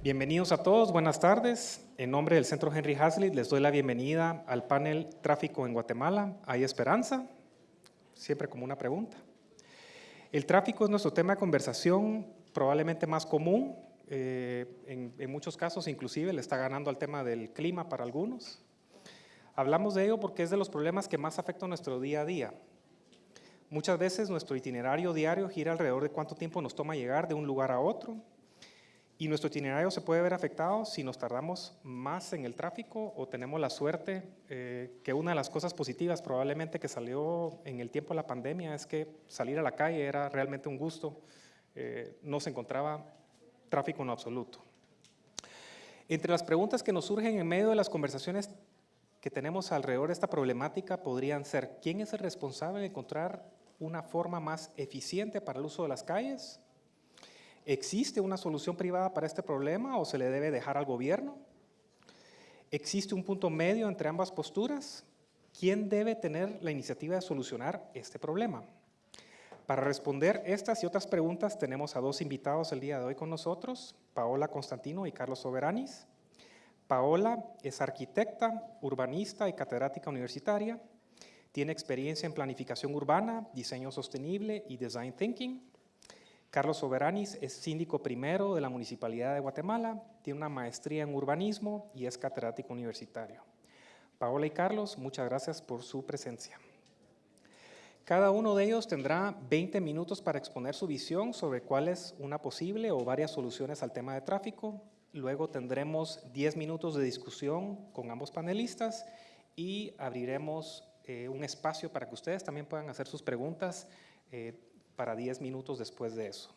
Bienvenidos a todos, buenas tardes. En nombre del Centro Henry Hazlitt les doy la bienvenida al panel Tráfico en Guatemala. ¿Hay esperanza? Siempre como una pregunta. El tráfico es nuestro tema de conversación probablemente más común. Eh, en, muchos casos inclusive le está ganando al tema del clima para algunos. Hablamos de ello porque es de los problemas que más afectan nuestro día a día. Muchas veces nuestro itinerario diario gira alrededor de cuánto tiempo nos toma llegar de un lugar a otro y nuestro itinerario se puede ver afectado si nos tardamos más en el tráfico o tenemos la suerte eh, que una de las cosas positivas probablemente que salió en el tiempo de la pandemia es que salir a la calle era realmente un gusto, eh, no se encontraba tráfico en absoluto. Entre las preguntas que nos surgen en medio de las conversaciones que tenemos alrededor de esta problemática podrían ser, ¿quién es el responsable de encontrar una forma más eficiente para el uso de las calles? ¿Existe una solución privada para este problema o se le debe dejar al gobierno? ¿Existe un punto medio entre ambas posturas? ¿Quién debe tener la iniciativa de solucionar este problema? Para responder estas y otras preguntas tenemos a dos invitados el día de hoy con nosotros, Paola Constantino y Carlos Soberanis. Paola es arquitecta, urbanista y catedrática universitaria. Tiene experiencia en planificación urbana, diseño sostenible y design thinking. Carlos Soberanis es síndico primero de la Municipalidad de Guatemala, tiene una maestría en urbanismo y es catedrático universitario. Paola y Carlos, muchas gracias por su presencia. Cada uno de ellos tendrá 20 minutos para exponer su visión sobre cuál es una posible o varias soluciones al tema de tráfico. Luego tendremos 10 minutos de discusión con ambos panelistas y abriremos eh, un espacio para que ustedes también puedan hacer sus preguntas eh, para 10 minutos después de eso.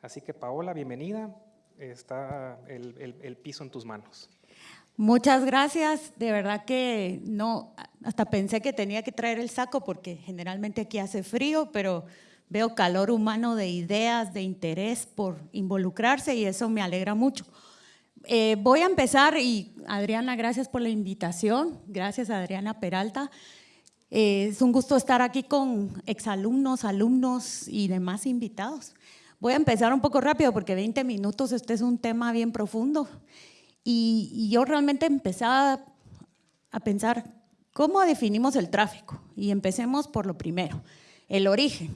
Así que Paola, bienvenida. Está el, piso en tus manos. Muchas gracias. De verdad que no, hasta pensé que tenía que traer el saco porque generalmente aquí hace frío, pero veo calor humano de ideas, de interés por involucrarse y eso me alegra mucho. Eh, voy a empezar y Adriana, gracias por la invitación. Gracias Adriana Peralta. Eh, es un gusto estar aquí con exalumnos, alumnos y demás invitados. Voy a empezar un poco rápido porque 20 minutos, este es un tema bien profundo. Y, y yo realmente empezaba a pensar, ¿cómo definimos el tráfico? Y empecemos por lo primero, el origen.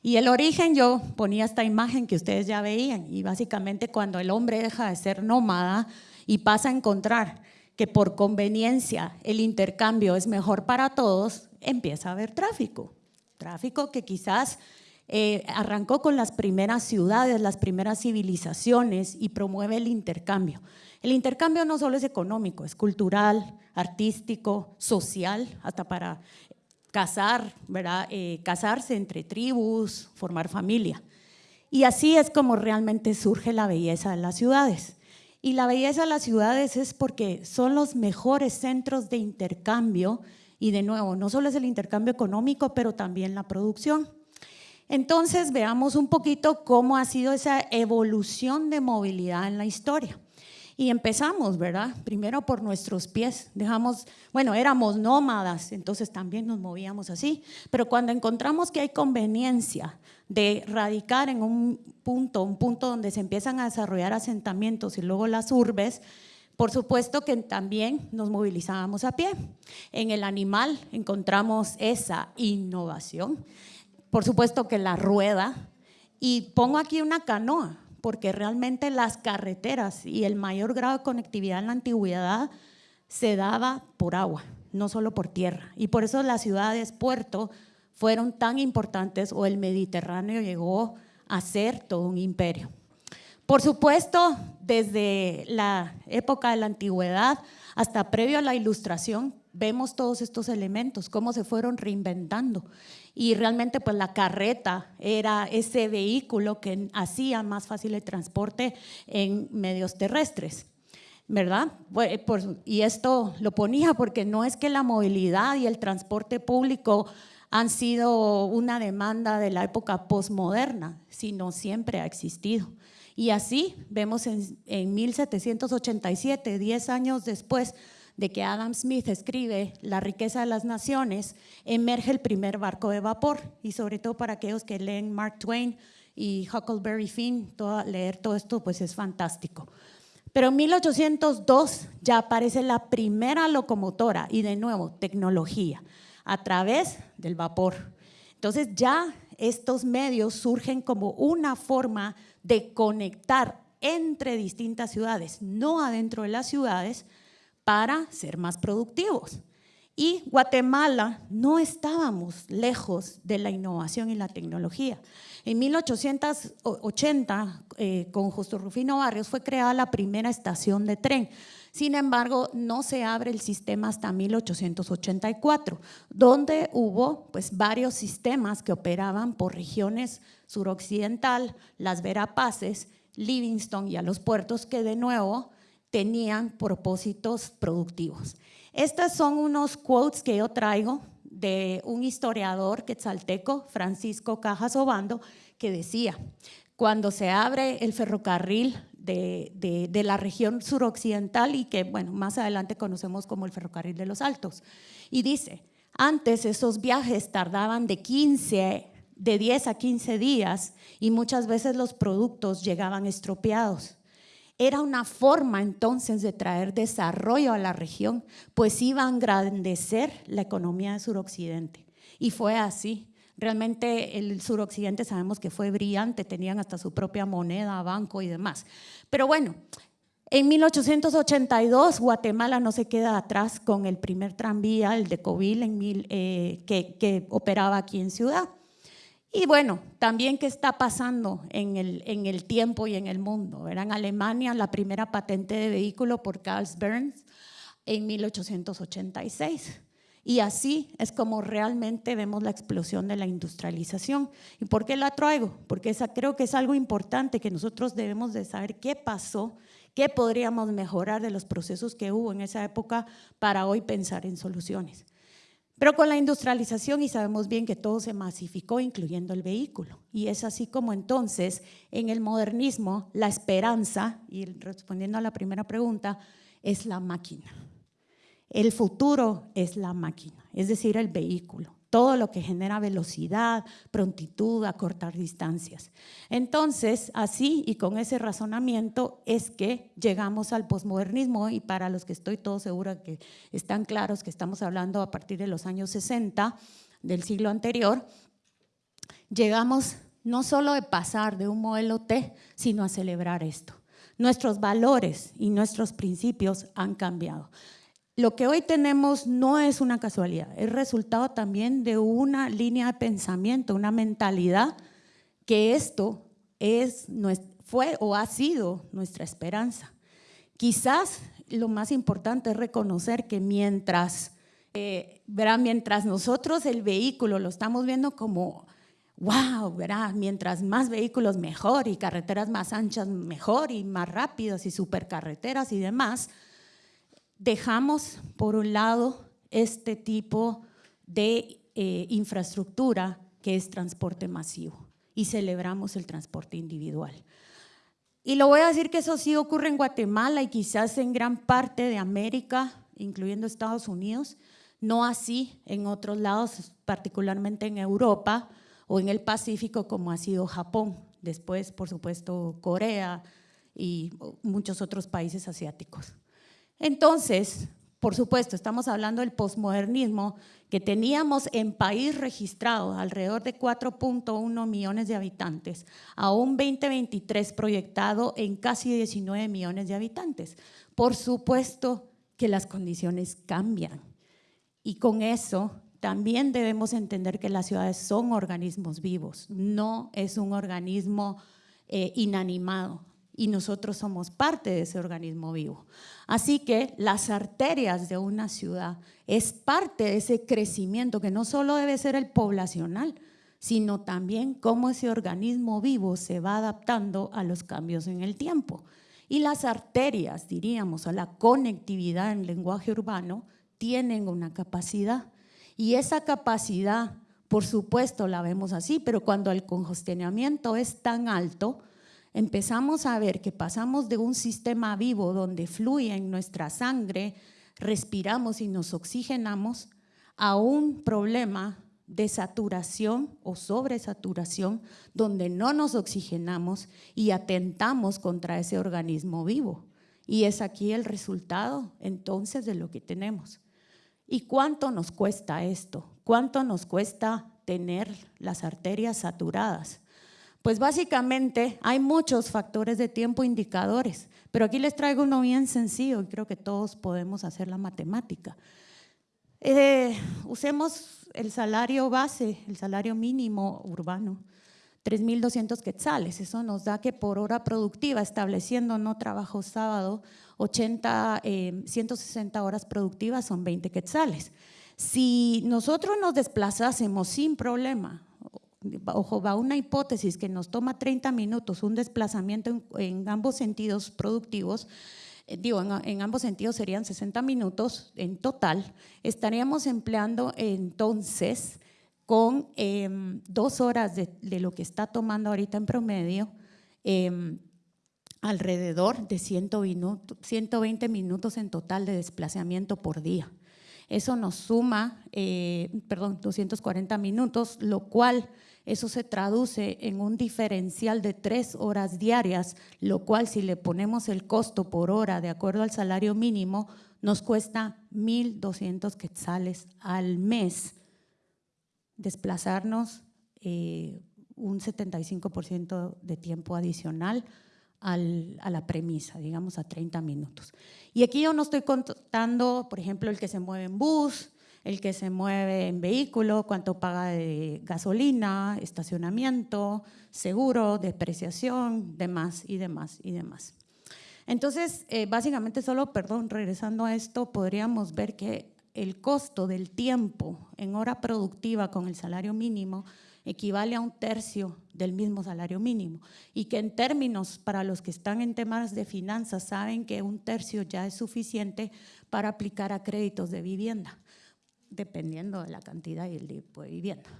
Y el origen yo ponía esta imagen que ustedes ya veían y básicamente cuando el hombre deja de ser nómada y pasa a encontrar que por conveniencia el intercambio es mejor para todos, empieza a haber tráfico. Tráfico que quizás eh, arrancó con las primeras ciudades, las primeras civilizaciones y promueve el intercambio. El intercambio no solo es económico, es cultural, artístico, social, hasta para casar, ¿verdad? Eh, casarse entre tribus, formar familia. Y así es como realmente surge la belleza de las ciudades. Y la belleza de las ciudades es porque son los mejores centros de intercambio y de nuevo, no solo es el intercambio económico, pero también la producción. Entonces veamos un poquito cómo ha sido esa evolución de movilidad en la historia. Y empezamos, ¿verdad? Primero por nuestros pies. Dejamos, bueno, éramos nómadas, entonces también nos movíamos así. Pero cuando encontramos que hay conveniencia de radicar en un punto, un punto donde se empiezan a desarrollar asentamientos y luego las urbes, por supuesto que también nos movilizábamos a pie. En el animal encontramos esa innovación. Por supuesto que la rueda. Y pongo aquí una canoa porque realmente las carreteras y el mayor grado de conectividad en la antigüedad se daba por agua, no solo por tierra. Y por eso las ciudades puerto fueron tan importantes o el Mediterráneo llegó a ser todo un imperio. Por supuesto, desde la época de la antigüedad hasta previo a la ilustración, vemos todos estos elementos, cómo se fueron reinventando y realmente pues la carreta era ese vehículo que hacía más fácil el transporte en medios terrestres. ¿verdad? Y esto lo ponía porque no es que la movilidad y el transporte público han sido una demanda de la época postmoderna, sino siempre ha existido. Y así vemos en, en 1787, 10 años después, de que Adam Smith escribe La riqueza de las naciones, emerge el primer barco de vapor y sobre todo para aquellos que leen Mark Twain y Huckleberry Finn, leer todo esto pues es fantástico. Pero en 1802 ya aparece la primera locomotora y de nuevo tecnología a través del vapor. Entonces ya estos medios surgen como una forma de conectar entre distintas ciudades, no adentro de las ciudades, para ser más productivos. Y Guatemala no estábamos lejos de la innovación y la tecnología. En 1880, eh, con Justo Rufino Barrios, fue creada la primera estación de tren. Sin embargo, no se abre el sistema hasta 1884, donde hubo pues, varios sistemas que operaban por regiones suroccidental, las Verapaces, Livingston y a los puertos que de nuevo tenían propósitos productivos. Estos son unos quotes que yo traigo de un historiador quetzalteco, Francisco Cajas Obando, que decía, cuando se abre el ferrocarril de, de, la región suroccidental y que, bueno, más adelante conocemos como el ferrocarril de los Altos, y dice, antes esos viajes tardaban de 15, de 10 a 15 días y muchas veces los productos llegaban estropeados. Era una forma entonces de traer desarrollo a la región, pues iba a engrandecer la economía de suroccidente. Y fue así. Realmente el suroccidente sabemos que fue brillante, tenían hasta su propia moneda, banco y demás. Pero bueno, en 1882 Guatemala no se queda atrás con el primer tranvía, el de Covil, eh, que operaba aquí en Ciudad. Y bueno, también qué está pasando en el, en el tiempo y en el mundo. Era en Alemania la primera patente de vehículo por Carl Burns en 1886. Y así es como realmente vemos la explosión de la industrialización. ¿Y por qué la traigo? Porque creo que es algo importante que nosotros debemos de saber qué pasó, qué podríamos mejorar de los procesos que hubo en esa época para hoy pensar en soluciones. Pero con la industrialización, y sabemos bien que todo se masificó, incluyendo el vehículo. Y es así como entonces, en el modernismo, la esperanza, y respondiendo a la primera pregunta, es la máquina. El futuro es la máquina, es decir, el vehículo todo lo que genera velocidad, prontitud, a cortar distancias. Entonces, así y con ese razonamiento es que llegamos al posmodernismo y para los que estoy todo segura que están claros que estamos hablando a partir de los años 60 del siglo anterior, llegamos no solo de pasar de un modelo T, sino a celebrar esto. Nuestros valores y nuestros principios han cambiado. Lo que hoy tenemos no es una casualidad, es resultado también de una línea de pensamiento, una mentalidad que esto es, fue o ha sido nuestra esperanza. Quizás lo más importante es reconocer que mientras, eh, mientras nosotros el vehículo lo estamos viendo como, wow, ¿verdad? mientras más vehículos mejor y carreteras más anchas mejor y más rápidas y supercarreteras y demás, dejamos por un lado este tipo de eh, infraestructura que es transporte masivo y celebramos el transporte individual. Y lo voy a decir que eso sí ocurre en Guatemala y quizás en gran parte de América, incluyendo Estados Unidos, no así en otros lados, particularmente en Europa o en el Pacífico como ha sido Japón, después por supuesto Corea y muchos otros países asiáticos. Entonces, por supuesto, estamos hablando del posmodernismo, que teníamos en país registrado alrededor de 4.1 millones de habitantes, a un 2023 proyectado en casi 19 millones de habitantes. Por supuesto que las condiciones cambian y con eso también debemos entender que las ciudades son organismos vivos, no es un organismo eh, inanimado y nosotros somos parte de ese organismo vivo. Así que las arterias de una ciudad es parte de ese crecimiento que no solo debe ser el poblacional, sino también cómo ese organismo vivo se va adaptando a los cambios en el tiempo. Y las arterias, diríamos, a la conectividad en lenguaje urbano, tienen una capacidad. Y esa capacidad, por supuesto, la vemos así, pero cuando el congestionamiento es tan alto, empezamos a ver que pasamos de un sistema vivo donde fluye en nuestra sangre, respiramos y nos oxigenamos, a un problema de saturación o sobresaturación donde no nos oxigenamos y atentamos contra ese organismo vivo. Y es aquí el resultado entonces de lo que tenemos. ¿Y cuánto nos cuesta esto? ¿Cuánto nos cuesta tener las arterias saturadas? Pues básicamente hay muchos factores de tiempo indicadores, pero aquí les traigo uno bien sencillo y creo que todos podemos hacer la matemática. Eh, usemos el salario base, el salario mínimo urbano, 3.200 quetzales. Eso nos da que por hora productiva, estableciendo no trabajo sábado, 80, 160 eh, horas productivas son 20 quetzales. Si nosotros nos desplazásemos sin problema ojo, va una hipótesis que nos toma 30 minutos, un desplazamiento en, ambos sentidos productivos, eh, digo, en, ambos sentidos serían 60 minutos en total, estaríamos empleando entonces con em, dos horas de, lo que está tomando ahorita en promedio, em, alrededor de 120 minutos en total de desplazamiento por día. Eso nos suma, eh, perdón, 240 minutos, lo cual eso se traduce en un diferencial de tres horas diarias, lo cual si le ponemos el costo por hora de acuerdo al salario mínimo, nos cuesta 1.200 quetzales al mes desplazarnos eh, un 75% de tiempo adicional a la premisa, digamos a 30 minutos. Y aquí yo no estoy contando, por ejemplo, el que se mueve en bus, el que se mueve en vehículo, cuánto paga de gasolina, estacionamiento, seguro, depreciación, demás y demás y demás. Entonces, eh, básicamente solo, perdón, regresando a esto, podríamos ver que el costo del tiempo en hora productiva con el salario mínimo equivale a un tercio del mismo salario mínimo y que en términos para los que están en temas de finanzas saben que un tercio ya es suficiente para aplicar a créditos de vivienda dependiendo de la cantidad y el tipo de vivienda.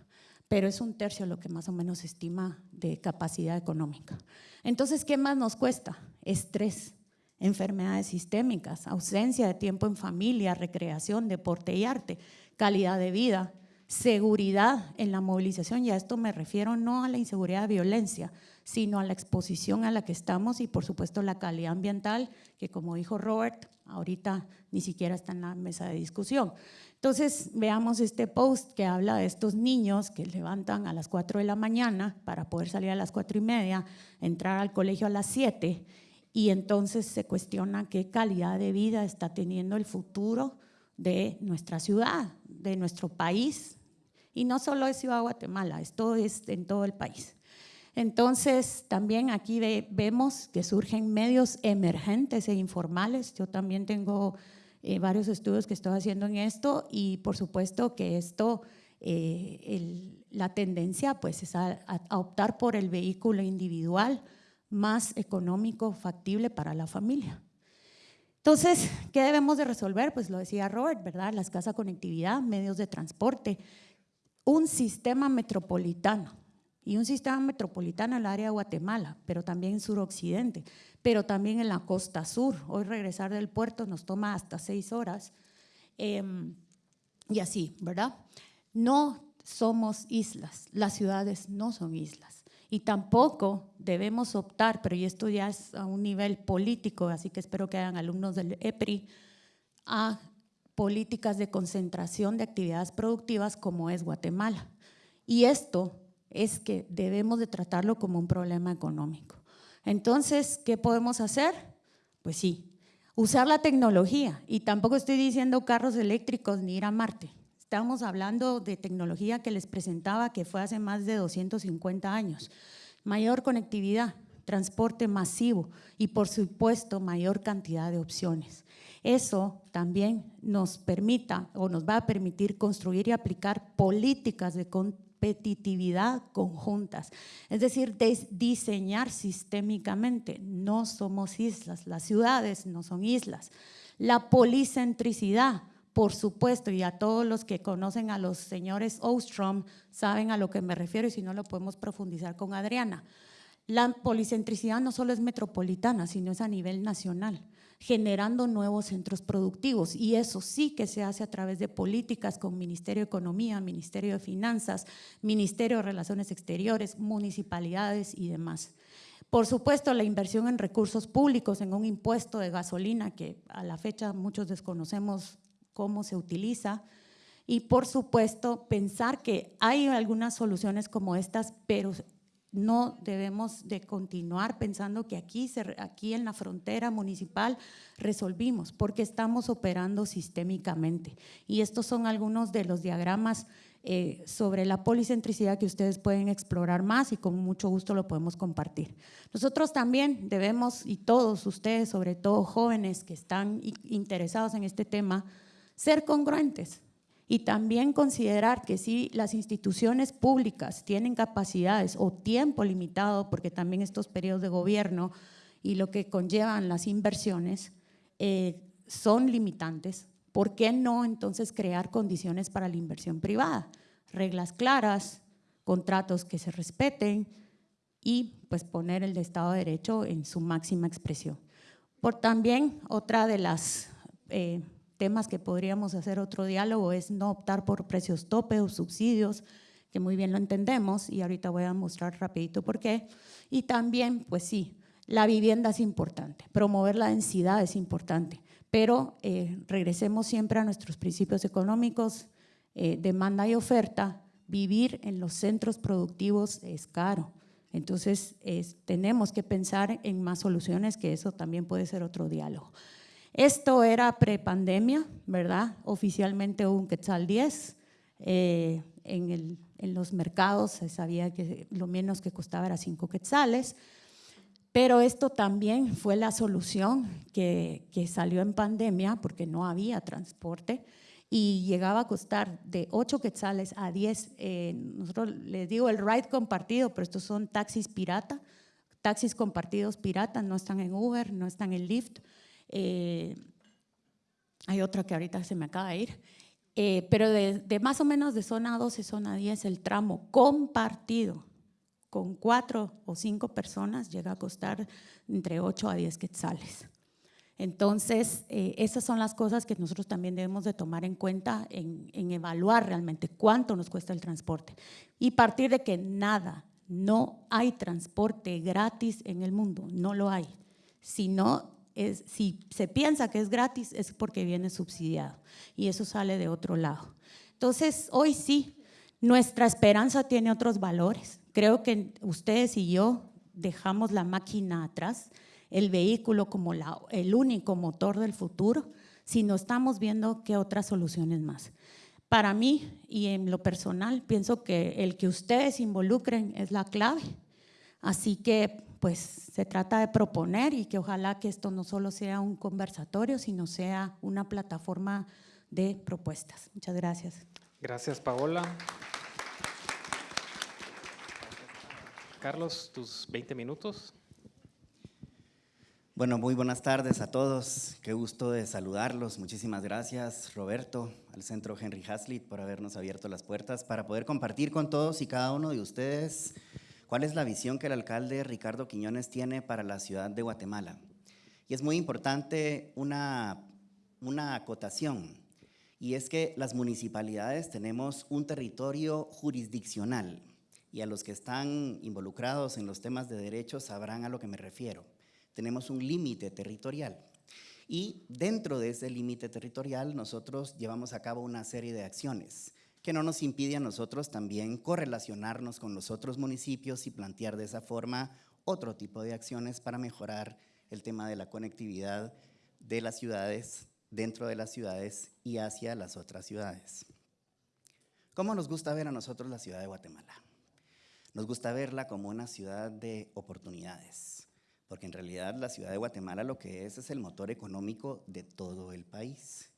Pero es un tercio lo que más o menos estima de capacidad económica. Entonces, ¿qué más nos cuesta? Estrés, enfermedades sistémicas, ausencia de tiempo en familia, recreación, deporte y arte, calidad de vida, seguridad en la movilización, y a esto me refiero no a la inseguridad de violencia, sino a la exposición a la que estamos y por supuesto la calidad ambiental, que como dijo Robert, ahorita ni siquiera está en la mesa de discusión. Entonces veamos este post que habla de estos niños que levantan a las 4 de la mañana para poder salir a las 4 y media, entrar al colegio a las 7 y entonces se cuestiona qué calidad de vida está teniendo el futuro de nuestra ciudad, de nuestro país, y no solo es Ciudad Guatemala, esto es en todo el país. Entonces, también aquí vemos que surgen medios emergentes e informales. Yo también tengo eh, varios estudios que estoy haciendo en esto y por supuesto que esto, eh, la tendencia pues es a, a, optar por el vehículo individual más económico, factible para la familia. Entonces, ¿qué debemos de resolver? Pues lo decía Robert, ¿verdad? La escasa conectividad, medios de transporte, un sistema metropolitano y un sistema metropolitano en el área de Guatemala, pero también en suroccidente, pero también en la costa sur. Hoy regresar del puerto nos toma hasta seis horas em, y así, ¿verdad? No somos islas, las ciudades no son islas y tampoco debemos optar, pero y esto ya es a un nivel político, así que espero que hayan alumnos del EPRI, a políticas de concentración de actividades productivas como es Guatemala. Y esto es que debemos de tratarlo como un problema económico. Entonces, ¿qué podemos hacer? Pues sí, usar la tecnología. Y tampoco estoy diciendo carros eléctricos ni ir a Marte. Estamos hablando de tecnología que les presentaba que fue hace más de 250 años. Mayor conectividad, transporte masivo y por supuesto mayor cantidad de opciones. Eso también nos permita o nos va a permitir construir y aplicar políticas de competitividad conjuntas, es decir, diseñar sistémicamente. No somos islas, las ciudades no son islas. La policentricidad, por supuesto, y a todos los que conocen a los señores Ostrom saben a lo que me refiero y si no lo podemos profundizar con Adriana. La policentricidad no solo es metropolitana, sino es a nivel nacional generando nuevos centros productivos y eso sí que se hace a través de políticas con Ministerio de Economía, Ministerio de Finanzas, Ministerio de Relaciones Exteriores, municipalidades y demás. Por supuesto, la inversión en recursos públicos, en un impuesto de gasolina que a la fecha muchos desconocemos cómo se utiliza. Y por supuesto, pensar que hay algunas soluciones como estas, pero no debemos de continuar pensando que aquí, aquí en la frontera municipal resolvimos, porque estamos operando sistémicamente. Y estos son algunos de los diagramas eh, sobre la policentricidad que ustedes pueden explorar más y con mucho gusto lo podemos compartir. Nosotros también debemos, y todos ustedes, sobre todo jóvenes que están interesados en este tema, ser congruentes y también considerar que si las instituciones públicas tienen capacidades o tiempo limitado, porque también estos periodos de gobierno y lo que conllevan las inversiones eh, son limitantes, ¿por qué no entonces crear condiciones para la inversión privada? Reglas claras, contratos que se respeten y pues poner el Estado de Derecho en su máxima expresión. Por también otra de las eh, temas que podríamos hacer otro diálogo es no optar por precios tope o subsidios, que muy bien lo entendemos y ahorita voy a mostrar rapidito por qué. Y también, pues sí, la vivienda es importante, promover la densidad es importante, pero eh, regresemos siempre a nuestros principios económicos, eh, demanda y oferta, vivir en los centros productivos es caro. Entonces, tenemos que pensar en más soluciones, que eso también puede ser otro diálogo. Esto era prepandemia, ¿verdad? Oficialmente un quetzal 10. Eh, en, los mercados se sabía que lo menos que costaba era 5 quetzales. Pero esto también fue la solución que, salió en pandemia porque no había transporte y llegaba a costar de 8 quetzales a 10. Eh, nosotros les digo el ride compartido, pero estos son taxis pirata. Taxis compartidos pirata, no están en Uber, no están en Lyft. Eh, hay otra que ahorita se me acaba de ir. Eh, pero de, más o menos de zona 12, zona 10, el tramo compartido con cuatro o cinco personas llega a costar entre 8 a 10 quetzales. Entonces, eh, esas son las cosas que nosotros también debemos de tomar en cuenta en, evaluar realmente cuánto nos cuesta el transporte. Y partir de que nada, no hay transporte gratis en el mundo, no lo hay. Si no, si se piensa que es gratis es porque viene subsidiado y eso sale de otro lado. Entonces, hoy sí, nuestra esperanza tiene otros valores. Creo que ustedes y yo dejamos la máquina atrás, el vehículo como el único motor del futuro, si no estamos viendo qué otras soluciones más. Para mí y en lo personal, pienso que el que ustedes involucren es la clave. Así que pues se trata de proponer y que ojalá que esto no solo sea un conversatorio, sino sea una plataforma de propuestas. Muchas gracias. Gracias, Paola. Carlos, tus 20 minutos. Bueno, muy buenas tardes a todos. Qué gusto de saludarlos. Muchísimas gracias, Roberto, al Centro Henry Hazlitt, por habernos abierto las puertas para poder compartir con todos y cada uno de ustedes ¿Cuál es la visión que el alcalde Ricardo Quiñones tiene para la ciudad de Guatemala? Y es muy importante una, una acotación, y es que las municipalidades tenemos un territorio jurisdiccional, y a los que están involucrados en los temas de derechos sabrán a lo que me refiero. Tenemos un límite territorial. Y dentro de ese límite territorial nosotros llevamos a cabo una serie de acciones que no nos impide a nosotros también correlacionarnos con los otros municipios y plantear de esa forma otro tipo de acciones para mejorar el tema de la conectividad de las ciudades, dentro de las ciudades y hacia las otras ciudades. ¿Cómo nos gusta ver a nosotros la ciudad de Guatemala? Nos gusta verla como una ciudad de oportunidades, porque en realidad la ciudad de Guatemala lo que es es el motor económico de todo el país.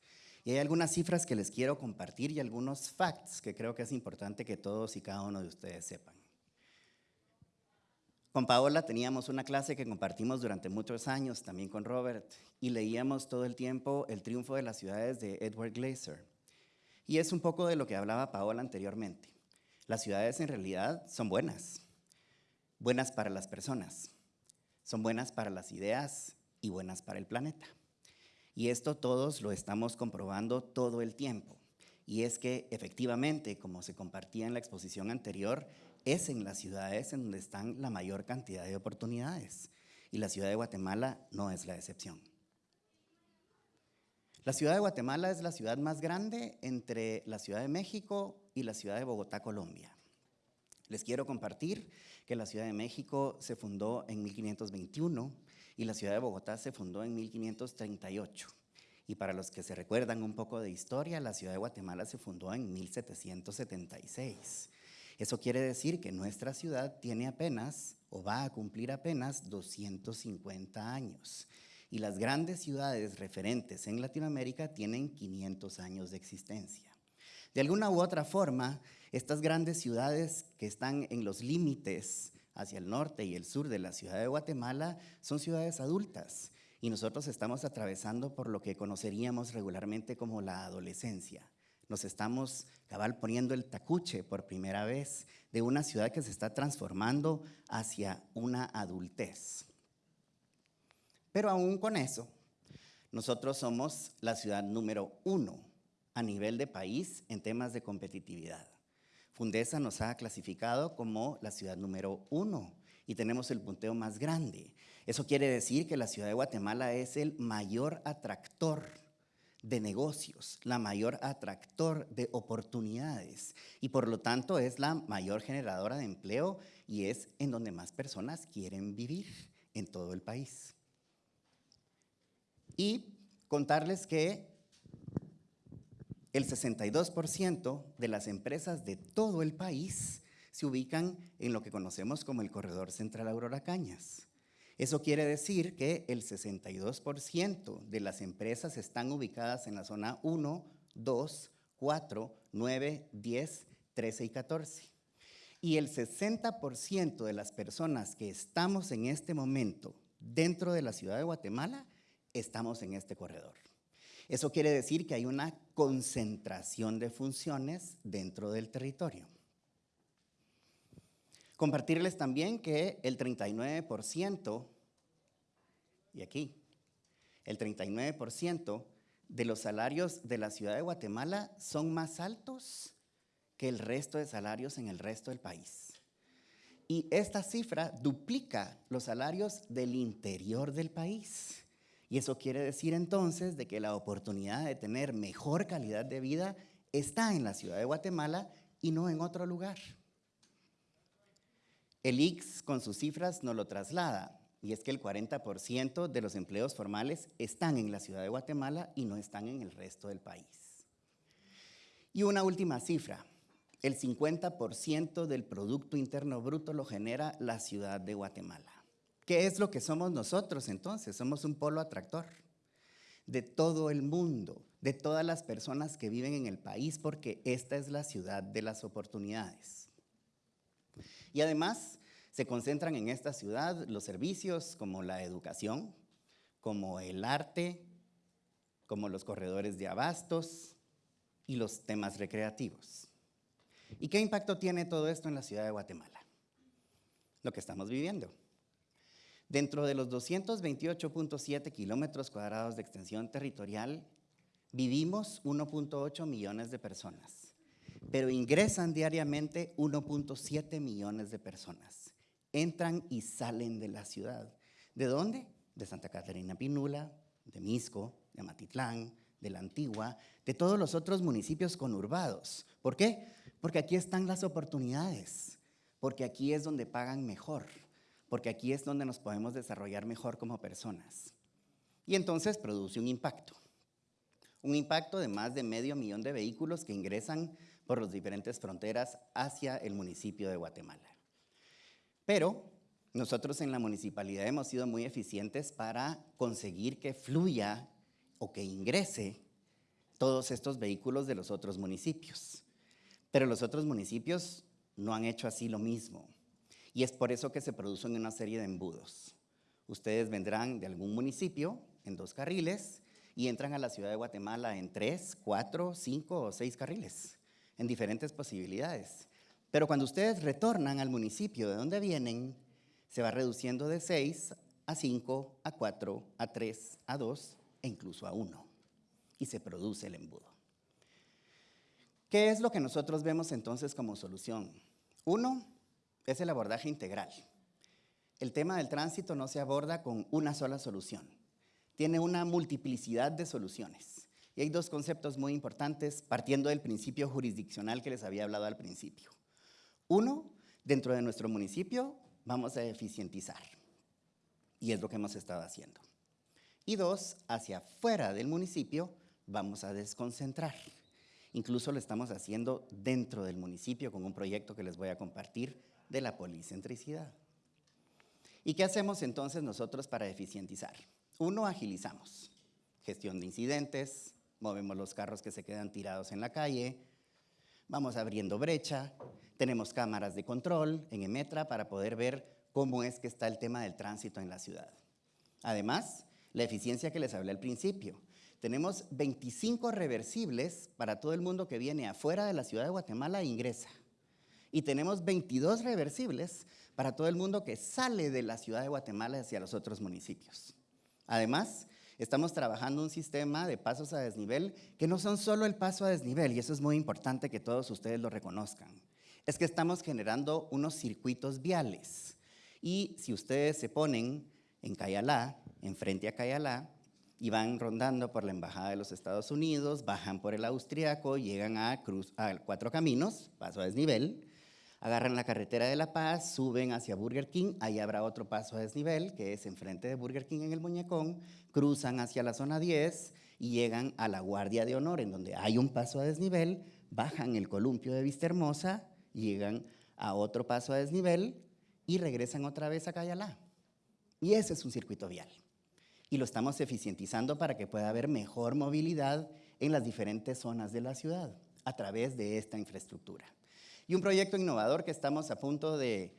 Y hay algunas cifras que les quiero compartir y algunos facts que creo que es importante que todos y cada uno de ustedes sepan. Con Paola teníamos una clase que compartimos durante muchos años, también con Robert, y leíamos todo el tiempo El triunfo de las ciudades de Edward Glaser. Y es un poco de lo que hablaba Paola anteriormente. Las ciudades en realidad son buenas, buenas para las personas, son buenas para las ideas y buenas para el planeta. Y esto todos lo estamos comprobando todo el tiempo. y es que efectivamente, como se compartía en la exposición anterior, es en las ciudades en donde están la mayor cantidad de oportunidades y la ciudad de Guatemala no es la excepción. La ciudad de Guatemala es la ciudad más grande entre la Ciudad de México y la ciudad de Bogotá, Colombia. Les quiero compartir que la Ciudad de México se fundó en 1521 y la Ciudad de Bogotá se fundó en 1538. Y para los que se recuerdan un poco de historia, la Ciudad de Guatemala se fundó en 1776. Eso quiere decir que nuestra ciudad tiene apenas o va a cumplir apenas 250 años. Y las grandes ciudades referentes en Latinoamérica tienen 500 años de existencia. De alguna u otra forma, estas grandes ciudades que están en los límites hacia el norte y el sur de la ciudad de Guatemala son ciudades adultas y nosotros estamos atravesando por lo que conoceríamos regularmente como la adolescencia. Nos estamos cabal poniendo el tacuche por primera vez de una ciudad que se está transformando hacia una adultez. Pero aún con eso, nosotros somos la ciudad número uno a nivel de país en temas de competitividad. Fundesa nos ha clasificado como la ciudad número uno y tenemos el punteo más grande. Eso quiere decir que la ciudad de Guatemala es el mayor atractor de negocios, la mayor atractor de oportunidades y por lo tanto es la mayor generadora de empleo y es en donde más personas quieren vivir en todo el país. Y contarles que el 62% de las empresas de todo el país se ubican en lo que conocemos como el Corredor Central Aurora Cañas. Eso quiere decir que el 62% de las empresas están ubicadas en la zona 1, 2, 4, 9, 10, 13 y 14. Y el 60% de las personas que estamos en este momento dentro de la ciudad de Guatemala estamos en este corredor. Eso quiere decir que hay una concentración de funciones dentro del territorio. Compartirles también que el 39%, y aquí, el 39% de los salarios de la ciudad de Guatemala son más altos que el resto de salarios en el resto del país. Y esta cifra duplica los salarios del interior del país. Y eso quiere decir entonces de que la oportunidad de tener mejor calidad de vida está en la ciudad de Guatemala y no en otro lugar. El IX con sus cifras nos lo traslada, y es que el 40% de los empleos formales están en la ciudad de Guatemala y no están en el resto del país. Y una última cifra, el 50% del Producto Interno Bruto lo genera la ciudad de Guatemala. ¿Qué es lo que somos nosotros entonces? Somos un polo atractor de todo el mundo, de todas las personas que viven en el país, porque esta es la ciudad de las oportunidades. Y además se concentran en esta ciudad los servicios como la educación, como el arte, como los corredores de abastos y los temas recreativos. ¿Y qué impacto tiene todo esto en la ciudad de Guatemala? Lo que estamos viviendo. Dentro de los 228.7 kilómetros cuadrados de extensión territorial, vivimos 1.8 millones de personas, pero ingresan diariamente 1.7 millones de personas. Entran y salen de la ciudad. ¿De dónde? De Santa Catarina Pinula, de Misco, de Matitlán, de la Antigua, de todos los otros municipios conurbados. ¿Por qué? Porque aquí están las oportunidades, porque aquí es donde pagan mejor porque aquí es donde nos podemos desarrollar mejor como personas. Y entonces produce un impacto. Un impacto de más de medio millón de vehículos que ingresan por las diferentes fronteras hacia el municipio de Guatemala. Pero nosotros en la municipalidad hemos sido muy eficientes para conseguir que fluya o que ingrese todos estos vehículos de los otros municipios. Pero los otros municipios no han hecho así lo mismo. Y es por eso que se producen una serie de embudos. Ustedes vendrán de algún municipio en dos carriles y entran a la ciudad de Guatemala en tres, cuatro, cinco o seis carriles, en diferentes posibilidades. Pero cuando ustedes retornan al municipio de donde vienen, se va reduciendo de seis a cinco, a cuatro, a tres, a dos e incluso a uno. Y se produce el embudo. ¿Qué es lo que nosotros vemos entonces como solución? Uno es el abordaje integral. El tema del tránsito no se aborda con una sola solución. Tiene una multiplicidad de soluciones. Y hay dos conceptos muy importantes partiendo del principio jurisdiccional que les había hablado al principio. Uno, dentro de nuestro municipio vamos a eficientizar. Y es lo que hemos estado haciendo. Y dos, hacia afuera del municipio vamos a desconcentrar. Incluso lo estamos haciendo dentro del municipio con un proyecto que les voy a compartir de la policentricidad. ¿Y qué hacemos entonces nosotros para eficientizar? Uno, agilizamos. Gestión de incidentes, movemos los carros que se quedan tirados en la calle, vamos abriendo brecha, tenemos cámaras de control en Emetra para poder ver cómo es que está el tema del tránsito en la ciudad. Además, la eficiencia que les hablé al principio. Tenemos 25 reversibles para todo el mundo que viene afuera de la ciudad de Guatemala e ingresa. Y tenemos 22 reversibles para todo el mundo que sale de la ciudad de Guatemala hacia los otros municipios. Además, estamos trabajando un sistema de pasos a desnivel que no son solo el paso a desnivel, y eso es muy importante que todos ustedes lo reconozcan. Es que estamos generando unos circuitos viales. Y si ustedes se ponen en Cayalá, enfrente a Cayalá, y van rondando por la Embajada de los Estados Unidos, bajan por el Austriaco, llegan a, Cruz, a Cuatro Caminos, paso a desnivel, agarran la carretera de La Paz, suben hacia Burger King, ahí habrá otro paso a desnivel, que es enfrente de Burger King en el Muñecón, cruzan hacia la zona 10 y llegan a la Guardia de Honor, en donde hay un paso a desnivel, bajan el columpio de Vista Hermosa, llegan a otro paso a desnivel y regresan otra vez a Cayalá. Y ese es un circuito vial. Y lo estamos eficientizando para que pueda haber mejor movilidad en las diferentes zonas de la ciudad a través de esta infraestructura. Y un proyecto innovador que estamos a punto de,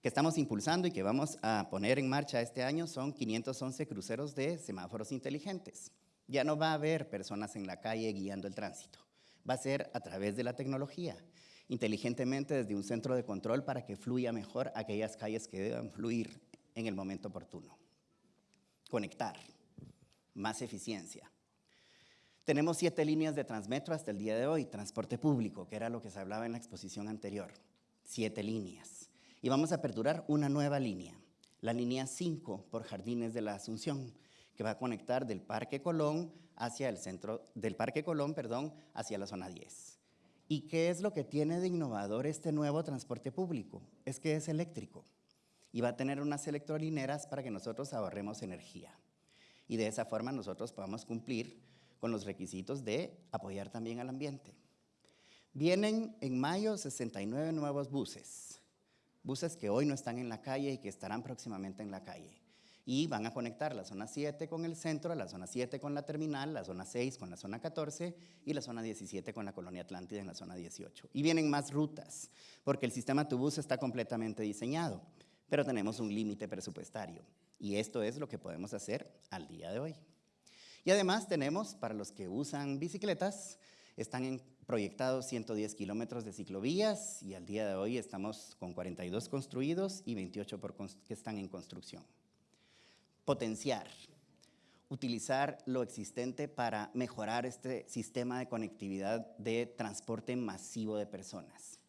que estamos impulsando y que vamos a poner en marcha este año son 511 cruceros de semáforos inteligentes. Ya no va a haber personas en la calle guiando el tránsito. Va a ser a través de la tecnología, inteligentemente desde un centro de control para que fluya mejor aquellas calles que deban fluir en el momento oportuno. Conectar, más eficiencia. Tenemos siete líneas de Transmetro hasta el día de hoy, transporte público, que era lo que se hablaba en la exposición anterior. Siete líneas. Y vamos a aperturar una nueva línea, la línea 5 por Jardines de la Asunción, que va a conectar del Parque Colón hacia el centro, del Parque Colón, perdón, hacia la zona 10. ¿Y qué es lo que tiene de innovador este nuevo transporte público? Es que es eléctrico y va a tener unas electrolineras para que nosotros ahorremos energía. Y de esa forma nosotros podamos cumplir con los requisitos de apoyar también al ambiente. Vienen en mayo 69 nuevos buses, buses que hoy no están en la calle y que estarán próximamente en la calle. Y van a conectar la zona 7 con el centro, la zona 7 con la terminal, la zona 6 con la zona 14 y la zona 17 con la colonia Atlántida en la zona 18. Y vienen más rutas, porque el sistema Tubus está completamente diseñado, pero tenemos un límite presupuestario. Y esto es lo que podemos hacer al día de hoy. Y además tenemos, para los que usan bicicletas, están proyectados 110 kilómetros de ciclovías y al día de hoy estamos con 42 construidos y 28 que están en construcción. Potenciar, utilizar lo existente para mejorar este sistema de conectividad de transporte masivo de personas.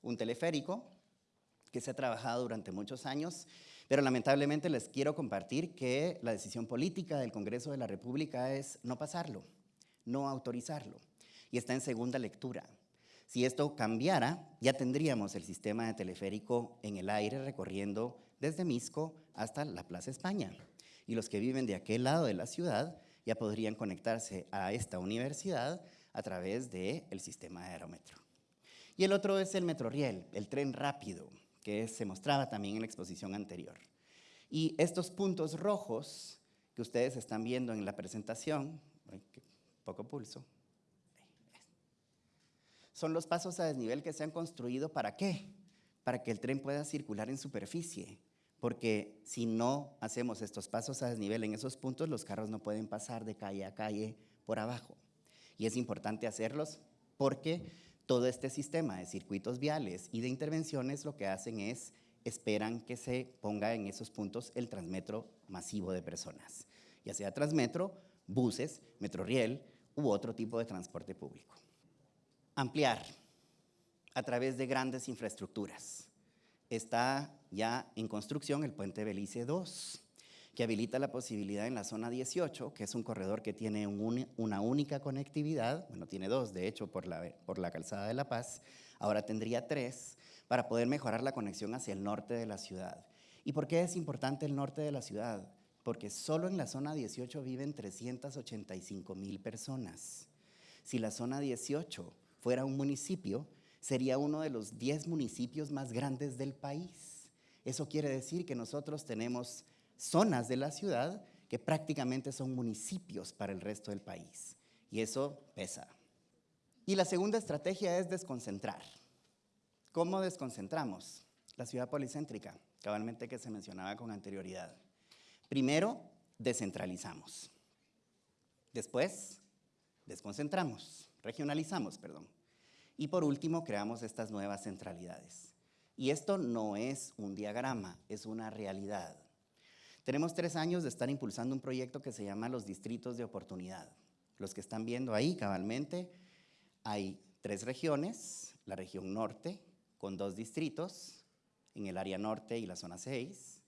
Un teleférico que se ha trabajado durante muchos años pero lamentablemente les quiero compartir que la decisión política del Congreso de la República es no pasarlo, no autorizarlo, y está en segunda lectura. Si esto cambiara, ya tendríamos el sistema de teleférico en el aire recorriendo desde Misco hasta la Plaza España. Y los que viven de aquel lado de la ciudad ya podrían conectarse a esta universidad a través del el sistema de aerometro. Y el otro es el Metroriel, el tren rápido, que se mostraba también en la exposición anterior. Y estos puntos rojos que ustedes están viendo en la presentación, poco pulso, son los pasos a desnivel que se han construido para qué? Para que el tren pueda circular en superficie. Porque si no hacemos estos pasos a desnivel en esos puntos, los carros no pueden pasar de calle a calle por abajo. Y es importante hacerlos porque todo este sistema de circuitos viales y de intervenciones lo que hacen es esperan que se ponga en esos puntos el transmetro masivo de personas, ya sea transmetro, buses, metroriel u otro tipo de transporte público. ampliar a través de grandes infraestructuras. Está ya en construcción el puente Belice 2, que habilita la posibilidad en la zona 18, que es un corredor que tiene una única conectividad, bueno, tiene dos, de hecho, por la, por la calzada de La Paz, ahora tendría tres, para poder mejorar la conexión hacia el norte de la ciudad. ¿Y por qué es importante el norte de la ciudad? Porque solo en la zona 18 viven 385 mil personas. Si la zona 18 fuera un municipio, sería uno de los 10 municipios más grandes del país. Eso quiere decir que nosotros tenemos zonas de la ciudad que prácticamente son municipios para el resto del país. Y eso pesa. Y la segunda estrategia es desconcentrar. ¿Cómo desconcentramos? La ciudad policéntrica, cabalmente que se mencionaba con anterioridad. Primero, descentralizamos. Después, desconcentramos, regionalizamos, perdón. Y por último, creamos estas nuevas centralidades. Y esto no es un diagrama, es una realidad. Tenemos tres años de estar impulsando un proyecto que se llama los distritos de oportunidad. Los que están viendo ahí cabalmente, hay tres regiones, la región norte con dos distritos, en el área norte y la zona 6.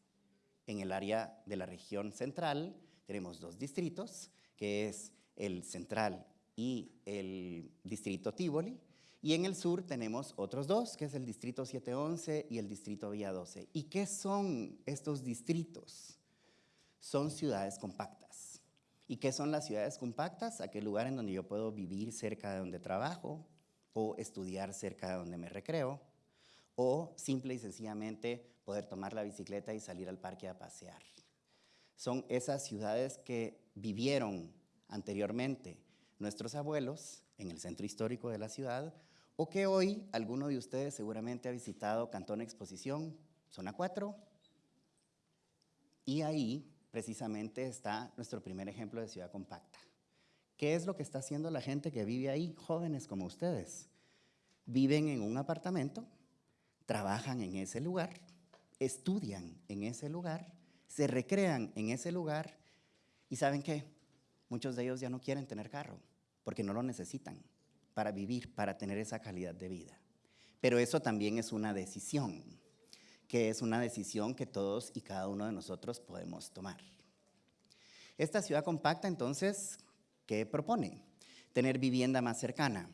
En el área de la región central tenemos dos distritos, que es el central y el distrito Tivoli. Y en el sur tenemos otros dos, que es el distrito 711 y el distrito Vía 12. ¿Y qué son estos distritos? Son ciudades compactas. ¿Y qué son las ciudades compactas? Aquel lugar en donde yo puedo vivir cerca de donde trabajo o estudiar cerca de donde me recreo o simple y sencillamente poder tomar la bicicleta y salir al parque a pasear. Son esas ciudades que vivieron anteriormente nuestros abuelos en el centro histórico de la ciudad o que hoy alguno de ustedes seguramente ha visitado Cantón Exposición, zona 4, y ahí precisamente está nuestro primer ejemplo de ciudad compacta. ¿Qué es lo que está haciendo la gente que vive ahí, jóvenes como ustedes? Viven en un apartamento, trabajan en ese lugar, estudian en ese lugar, se recrean en ese lugar y ¿saben qué? Muchos de ellos ya no quieren tener carro porque no lo necesitan para vivir, para tener esa calidad de vida. Pero eso también es una decisión, que es una decisión que todos y cada uno de nosotros podemos tomar. Esta ciudad compacta, entonces, ¿qué propone? Tener vivienda más cercana.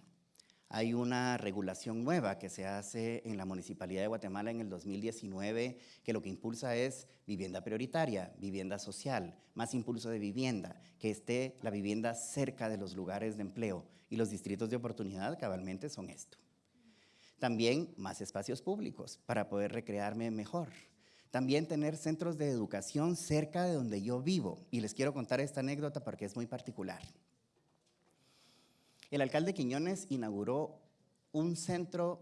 Hay una regulación nueva que se hace en la Municipalidad de Guatemala en el 2019, que lo que impulsa es vivienda prioritaria, vivienda social, más impulso de vivienda, que esté la vivienda cerca de los lugares de empleo, y los distritos de oportunidad cabalmente son esto. También más espacios públicos para poder recrearme mejor. También tener centros de educación cerca de donde yo vivo. Y les quiero contar esta anécdota porque es muy particular. El alcalde Quiñones inauguró un centro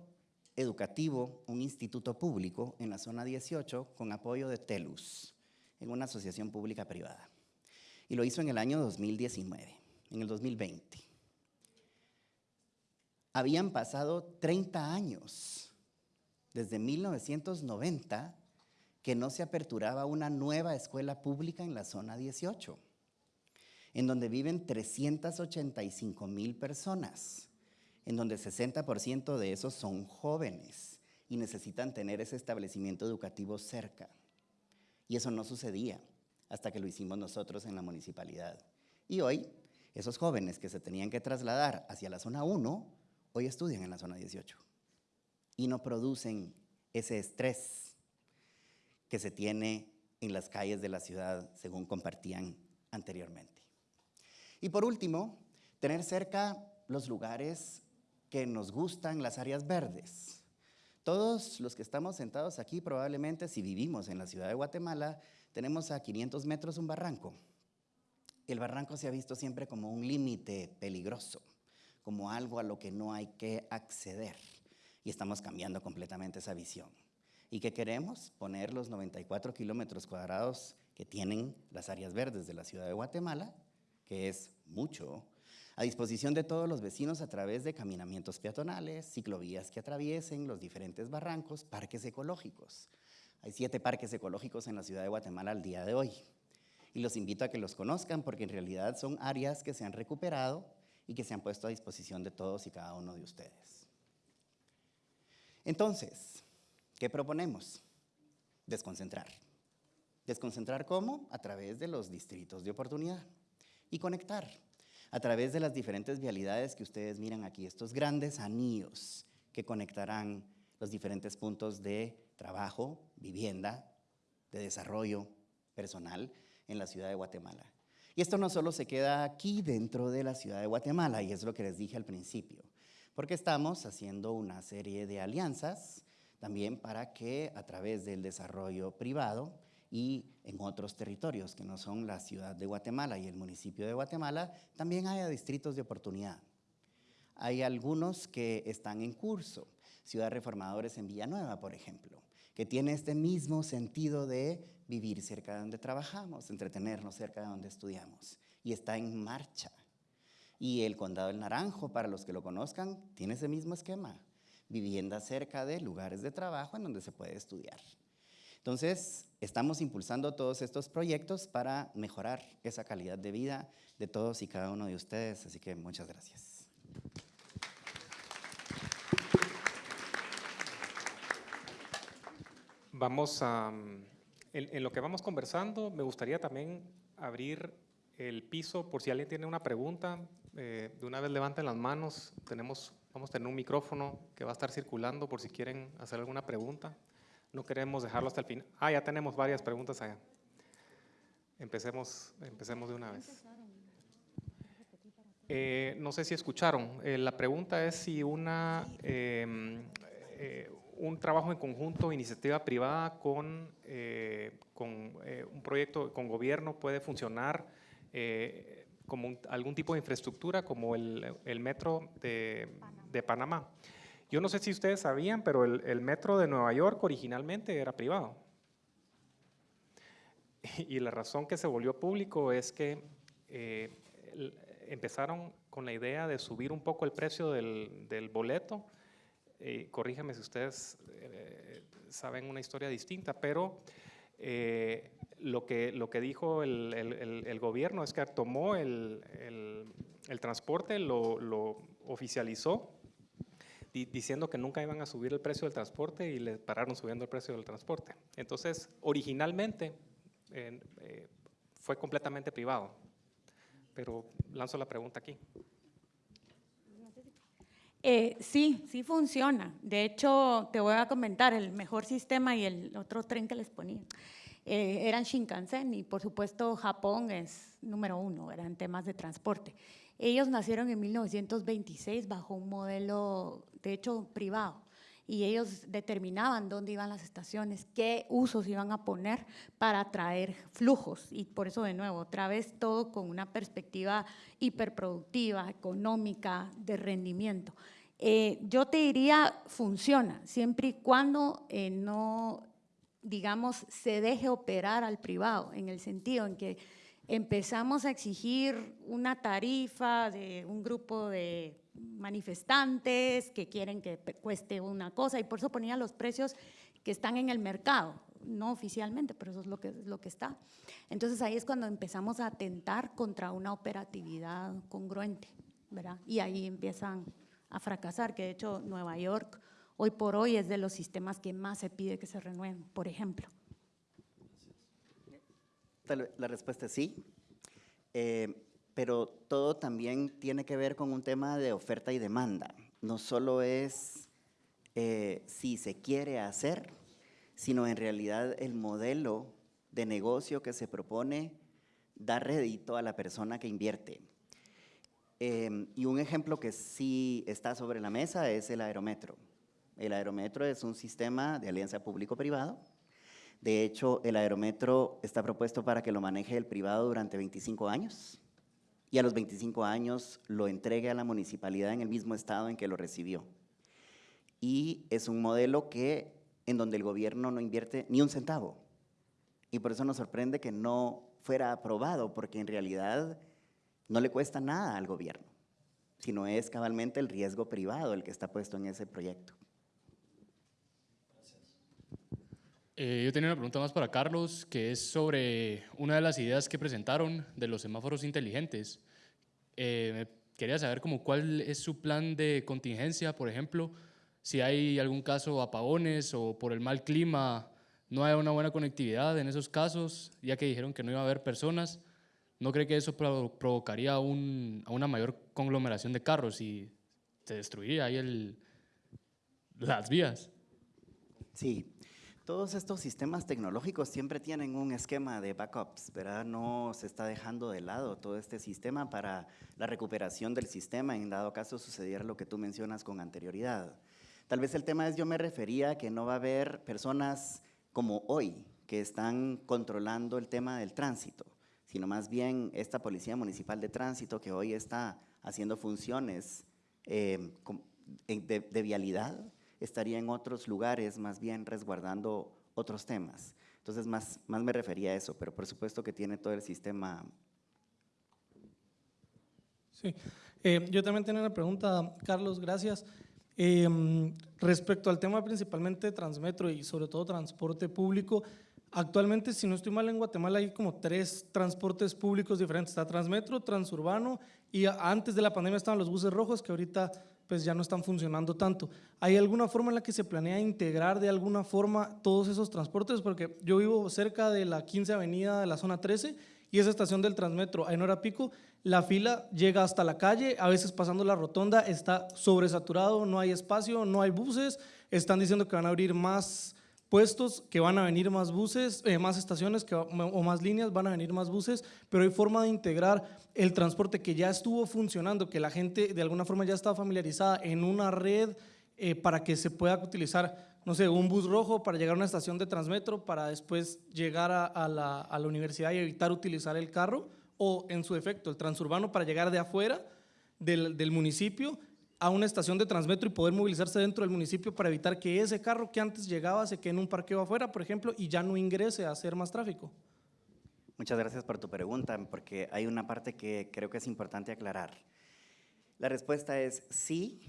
educativo, un instituto público en la zona 18 con apoyo de TELUS, en una asociación pública privada. Y lo hizo en el año 2019, en el 2020. Habían pasado 30 años, desde 1990, que no se aperturaba una nueva escuela pública en la zona 18, en donde viven 385 mil personas, en donde 60% de esos son jóvenes y necesitan tener ese establecimiento educativo cerca. Y eso no sucedía hasta que lo hicimos nosotros en la municipalidad. Y hoy, esos jóvenes que se tenían que trasladar hacia la zona 1 hoy estudian en la zona 18 y no producen ese estrés que se tiene en las calles de la ciudad, según compartían anteriormente. Y por último, tener cerca los lugares que nos gustan, las áreas verdes. Todos los que estamos sentados aquí, probablemente si vivimos en la ciudad de Guatemala, tenemos a 500 metros un barranco. El barranco se ha visto siempre como un límite peligroso como algo a lo que no hay que acceder. Y estamos cambiando completamente esa visión. ¿Y qué queremos? Poner los 94 kilómetros cuadrados que tienen las áreas verdes de la ciudad de Guatemala, que es mucho, a disposición de todos los vecinos a través de caminamientos peatonales, ciclovías que atraviesen los diferentes barrancos, parques ecológicos. Hay siete parques ecológicos en la ciudad de Guatemala al día de hoy. Y los invito a que los conozcan porque en realidad son áreas que se han recuperado y que se han puesto a disposición de todos y cada uno de ustedes. Entonces, ¿qué proponemos? Desconcentrar. ¿Desconcentrar cómo? A través de los distritos de oportunidad. Y conectar a través de las diferentes vialidades que ustedes miran aquí, estos grandes anillos que conectarán los diferentes puntos de trabajo, vivienda, de desarrollo personal en la ciudad de Guatemala. Y esto no solo se queda aquí dentro de la ciudad de Guatemala, y es lo que les dije al principio, porque estamos haciendo una serie de alianzas también para que a través del desarrollo privado y en otros territorios que no son la ciudad de Guatemala y el municipio de Guatemala, también haya distritos de oportunidad. Hay algunos que están en curso, Ciudad Reformadores en Villanueva, por ejemplo, que tiene este mismo sentido de vivir cerca de donde trabajamos, entretenernos cerca de donde estudiamos, y está en marcha. Y el Condado del Naranjo, para los que lo conozcan, tiene ese mismo esquema, vivienda cerca de lugares de trabajo en donde se puede estudiar. Entonces, estamos impulsando todos estos proyectos para mejorar esa calidad de vida de todos y cada uno de ustedes, así que muchas gracias. Vamos a, en, lo que vamos conversando, me gustaría también abrir el piso por si alguien tiene una pregunta. Eh, de una vez levanten las manos, tenemos, vamos a tener un micrófono que va a estar circulando por si quieren hacer alguna pregunta. No queremos dejarlo hasta el final. Ah, ya tenemos varias preguntas allá. Empecemos, empecemos de una vez. Eh, no sé si escucharon. Eh, la pregunta es si una, em, eh, un trabajo en conjunto, iniciativa privada con, con un proyecto con gobierno puede funcionar como algún tipo de infraestructura como el, el metro de, de Panamá. Yo no sé si ustedes sabían, pero el, metro de Nueva York originalmente era privado. Y la razón que se volvió público es que eh, empezaron con la idea de subir un poco el precio del, boleto. Eh, corríjame si ustedes eh, saben una historia distinta, pero lo, que, lo que dijo el, gobierno es que tomó el, transporte, lo, lo oficializó diciendo que nunca iban a subir el precio del transporte y le pararon subiendo el precio del transporte. Entonces, originalmente eh, fue completamente privado, pero lanzo la pregunta aquí. Eh, sí, sí funciona. De hecho, te voy a comentar, el mejor sistema y el otro tren que les ponía eh, eran Shinkansen y por supuesto Japón es número uno, eran temas de transporte. Ellos nacieron en 1926 bajo un modelo, de hecho, privado. Y ellos determinaban dónde iban las estaciones, qué usos iban a poner para atraer flujos. Y por eso, de nuevo, otra vez todo con una perspectiva hiperproductiva, económica, de rendimiento. Eh, yo te diría, funciona, siempre y cuando eh, no, digamos, se deje operar al privado, en el sentido en que empezamos a exigir una tarifa de un grupo de manifestantes que quieren que cueste una cosa y por eso ponía los precios que están en el mercado, no oficialmente, pero eso es lo que, lo que está. Entonces ahí es cuando empezamos a atentar contra una operatividad congruente, ¿verdad? Y ahí empiezan a fracasar, que de hecho Nueva York hoy por hoy es de los sistemas que más se pide que se renueven, por ejemplo. La respuesta es sí, eh, pero todo también tiene que ver con un tema de oferta y demanda. No solo es eh, si se quiere hacer, sino en realidad el modelo de negocio que se propone da rédito a la persona que invierte. Eh, y un ejemplo que sí está sobre la mesa es el aerometro. El aerometro es un sistema de alianza público-privado de hecho, el aerometro está propuesto para que lo maneje el privado durante 25 años y a los 25 años lo entregue a la municipalidad en el mismo estado en que lo recibió. Y es un modelo que, en donde el gobierno no invierte ni un centavo. Y por eso nos sorprende que no fuera aprobado, porque en realidad no le cuesta nada al gobierno, sino es cabalmente el riesgo privado el que está puesto en ese proyecto. Eh, yo tenía una pregunta más para Carlos, que es sobre una de las ideas que presentaron de los semáforos inteligentes. Eh, quería saber como cuál es su plan de contingencia, por ejemplo, si hay algún caso apagones o por el mal clima no hay una buena conectividad en esos casos, ya que dijeron que no iba a haber personas. ¿No cree que eso provocaría un, a una mayor conglomeración de carros y se destruiría ahí el, las vías? Sí, todos estos sistemas tecnológicos siempre tienen un esquema de backups, ¿verdad? No se está dejando de lado todo este sistema para la recuperación del sistema en dado caso sucediera lo que tú mencionas con anterioridad. Tal vez el tema es, yo me refería a que no va a haber personas como hoy que están controlando el tema del tránsito, sino más bien esta Policía Municipal de Tránsito que hoy está haciendo funciones eh, de, de vialidad, estaría en otros lugares más bien resguardando otros temas. Entonces, más, más me refería a eso, pero por supuesto que tiene todo el sistema. Sí, eh, yo también tenía una pregunta, Carlos, gracias. Eh, respecto al tema principalmente Transmetro y sobre todo transporte público, actualmente, si no estoy mal, en Guatemala hay como tres transportes públicos diferentes. Está Transmetro, Transurbano y antes de la pandemia estaban los buses rojos que ahorita pues ya no están funcionando tanto. ¿Hay alguna forma en la que se planea integrar de alguna forma todos esos transportes? Porque yo vivo cerca de la 15 Avenida de la zona 13 y esa estación del Transmetro, en hora pico, la fila llega hasta la calle, a veces pasando la rotonda está sobresaturado, no hay espacio, no hay buses, están diciendo que van a abrir más puestos, que van a venir más buses, eh, más estaciones o más líneas, van a venir más buses, pero hay forma de integrar el transporte que ya estuvo funcionando, que la gente de alguna forma ya estaba familiarizada en una red eh, para que se pueda utilizar, no sé, un bus rojo para llegar a una estación de Transmetro, para después llegar a, la, a la universidad y evitar utilizar el carro, o en su efecto, el transurbano para llegar de afuera del, del municipio a una estación de Transmetro y poder movilizarse dentro del municipio para evitar que ese carro que antes llegaba se quede en un parqueo afuera, por ejemplo, y ya no ingrese a hacer más tráfico? Muchas gracias por tu pregunta, porque hay una parte que creo que es importante aclarar. La respuesta es sí,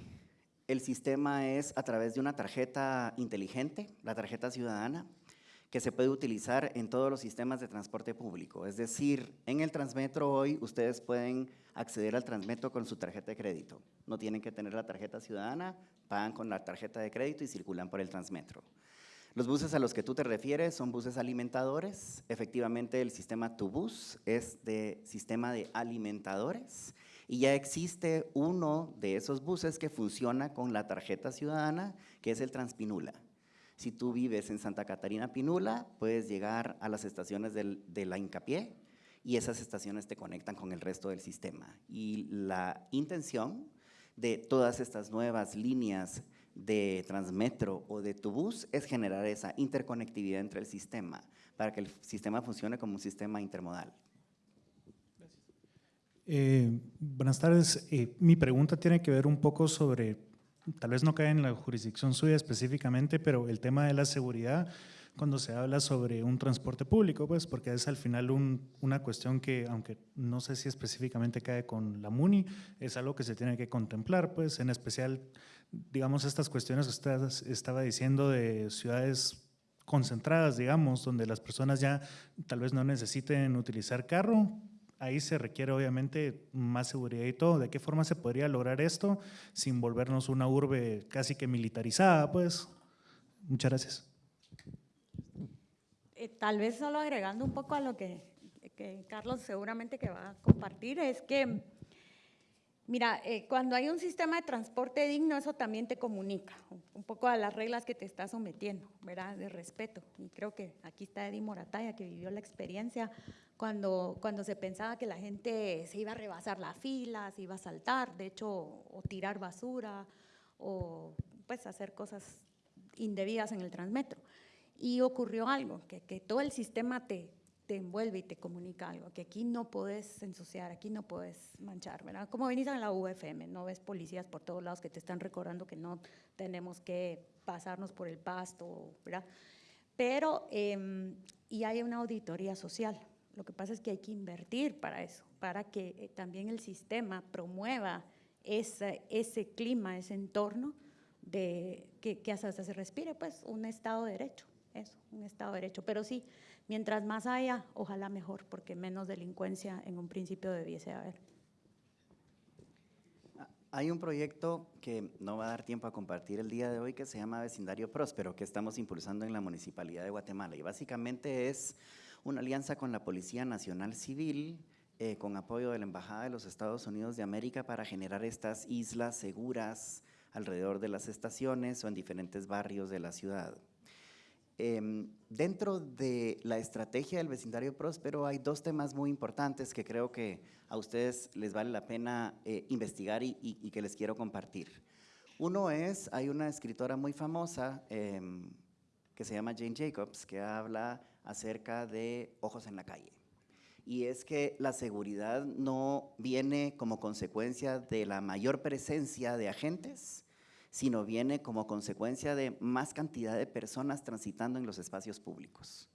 el sistema es a través de una tarjeta inteligente, la tarjeta ciudadana, que se puede utilizar en todos los sistemas de transporte público. Es decir, en el Transmetro hoy ustedes pueden acceder al Transmetro con su tarjeta de crédito. No tienen que tener la tarjeta ciudadana, pagan con la tarjeta de crédito y circulan por el Transmetro. Los buses a los que tú te refieres son buses alimentadores. Efectivamente, el sistema TuBus es de sistema de alimentadores y ya existe uno de esos buses que funciona con la tarjeta ciudadana, que es el Transpinula. Si tú vives en Santa Catarina Pinula, puedes llegar a las estaciones de la Incapié y esas estaciones te conectan con el resto del sistema. Y la intención de todas estas nuevas líneas de Transmetro o de Tubus es generar esa interconectividad entre el sistema para que el sistema funcione como un sistema intermodal. Eh, buenas tardes. Eh, mi pregunta tiene que ver un poco sobre tal vez no cae en la jurisdicción suya específicamente, pero el tema de la seguridad, cuando se habla sobre un transporte público, pues porque es al final una cuestión que, aunque no sé si específicamente cae con la MUNI, es algo que se tiene que contemplar, pues en especial, digamos, estas cuestiones que usted estaba diciendo de ciudades concentradas, digamos, donde las personas ya tal vez no necesiten utilizar carro, Ahí se requiere obviamente más seguridad y todo. ¿De qué forma se podría lograr esto sin volvernos una urbe casi que militarizada? Pues, muchas gracias. Eh, tal vez solo agregando un poco a lo que, que Carlos seguramente que va a compartir, es que Mira, eh, cuando hay un sistema de transporte digno, eso también te comunica un poco a las reglas que te estás sometiendo, ¿verdad? De respeto. Y creo que aquí está Eddie Morataya, que vivió la experiencia cuando, cuando se pensaba que la gente se iba a rebasar la fila, se iba a saltar, de hecho, o tirar basura, o pues hacer cosas indebidas en el transmetro. Y ocurrió algo, que, que todo el sistema te, te envuelve y te comunica algo, que aquí no puedes ensuciar, aquí no puedes manchar, ¿verdad? Como venís a la UFM, no ves policías por todos lados que te están recordando que no tenemos que pasarnos por el pasto, ¿verdad? Pero, em, y hay una auditoría social, lo que pasa es que hay que invertir para eso, para que eh, también el sistema promueva ese, ese clima, ese entorno de que, que hasta se respire, pues, un Estado de Derecho, eso, un Estado de Derecho. Pero sí, Mientras más haya, ojalá mejor, porque menos delincuencia en un principio debiese haber. Hay un proyecto que no va a dar tiempo a compartir el día de hoy que se llama Vecindario Próspero, que estamos impulsando en la Municipalidad de Guatemala. Y básicamente es una alianza con la Policía Nacional Civil, eh, con apoyo de la Embajada de los Estados Unidos de América para generar estas islas seguras alrededor de las estaciones o en diferentes barrios de la ciudad. Em, dentro de la estrategia del vecindario próspero hay dos temas muy importantes que creo que a ustedes les vale la pena eh, investigar y, y- y que les quiero compartir. Uno es, hay una escritora muy famosa em, que se llama Jane Jacobs que habla acerca de ojos en la calle. Y es que la seguridad no viene como consecuencia de la mayor presencia de agentes, sino viene como consecuencia de más cantidad de personas transitando en los espacios públicos.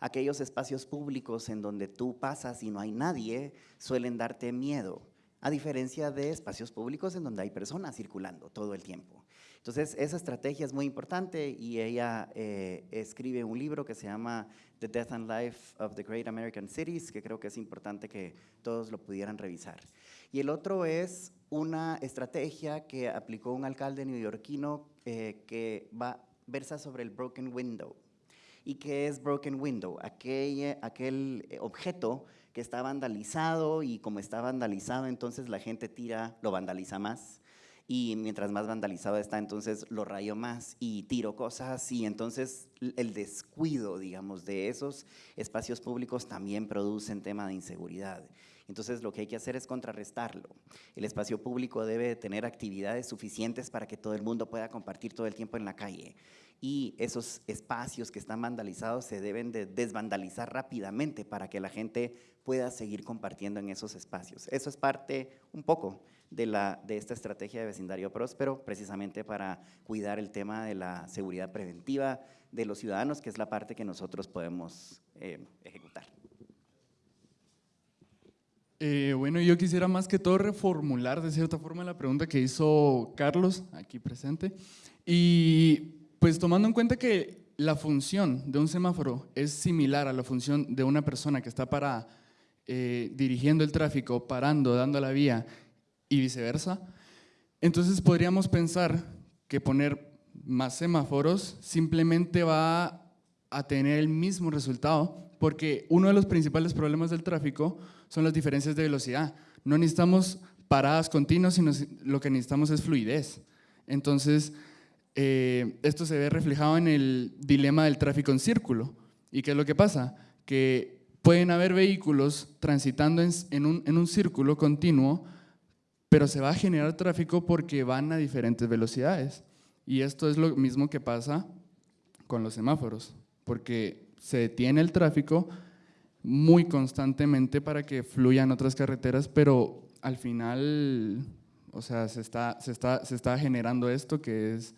Aquellos espacios públicos en donde tú pasas y no hay nadie suelen darte miedo, a diferencia de espacios públicos en donde hay personas circulando todo el tiempo. Entonces, esa estrategia es muy importante y ella eh, escribe un libro que se llama The Death and Life of the Great American Cities, que creo que es importante que todos lo pudieran revisar. Y el otro es una estrategia que aplicó un alcalde neoyorquino eh, que versa sobre el broken window. ¿Y qué es broken window? Aquel, aquel eh, objeto que está vandalizado y como está vandalizado, entonces la gente tira, lo vandaliza más. Y mientras más vandalizado está, entonces lo rayo más y tiro cosas y entonces el descuido, digamos, de esos espacios públicos también producen tema de inseguridad. Entonces lo que hay que hacer es contrarrestarlo. El espacio público debe tener actividades suficientes para que todo el mundo pueda compartir todo el tiempo en la calle. Y esos espacios que están vandalizados se deben de desvandalizar rápidamente para que la gente pueda seguir compartiendo en esos espacios. Eso es parte un poco de esta estrategia de vecindario próspero, precisamente para cuidar el tema de la seguridad preventiva de los ciudadanos, que es la parte que nosotros podemos eh, ejecutar. Eh, bueno, yo quisiera más que todo reformular de cierta forma la pregunta que hizo Carlos, aquí presente. Y pues tomando en cuenta que la función de un semáforo es similar a la función de una persona que está para eh, dirigiendo el tráfico, parando, dando la vía y viceversa, entonces podríamos pensar que poner más semáforos simplemente va a tener el mismo resultado, porque uno de los principales problemas del tráfico son las diferencias de velocidad. No necesitamos paradas continuas, sino si- lo que necesitamos es fluidez. Entonces, eh, esto se ve reflejado en el dilema del tráfico en círculo. ¿Y qué es lo que pasa? Que pueden haber vehículos transitando en, en un, en un círculo continuo, pero se va a generar tráfico porque van a diferentes velocidades. Y esto es lo mismo que pasa con los semáforos, porque se detiene el tráfico muy constantemente para que fluyan otras carreteras, pero al final, o sea, se está, se está, se está generando esto que es